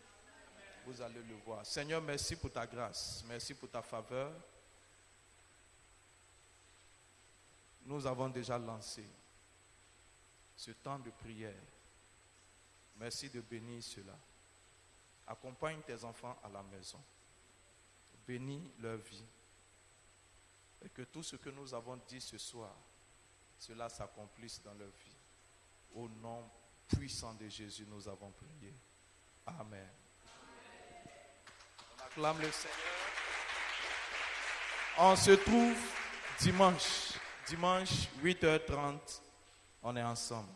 Vous allez le voir. Seigneur, merci pour ta grâce. Merci pour ta faveur. Nous avons déjà lancé ce temps de prière. Merci de bénir cela. Accompagne tes enfants à la maison. Bénis leur vie. Et que tout ce que nous avons dit ce soir, cela s'accomplisse dans leur vie. Au nom puissant de Jésus, nous avons prié. Amen. Acclame le Seigneur. On se trouve dimanche. Dimanche, 8h30. On est ensemble.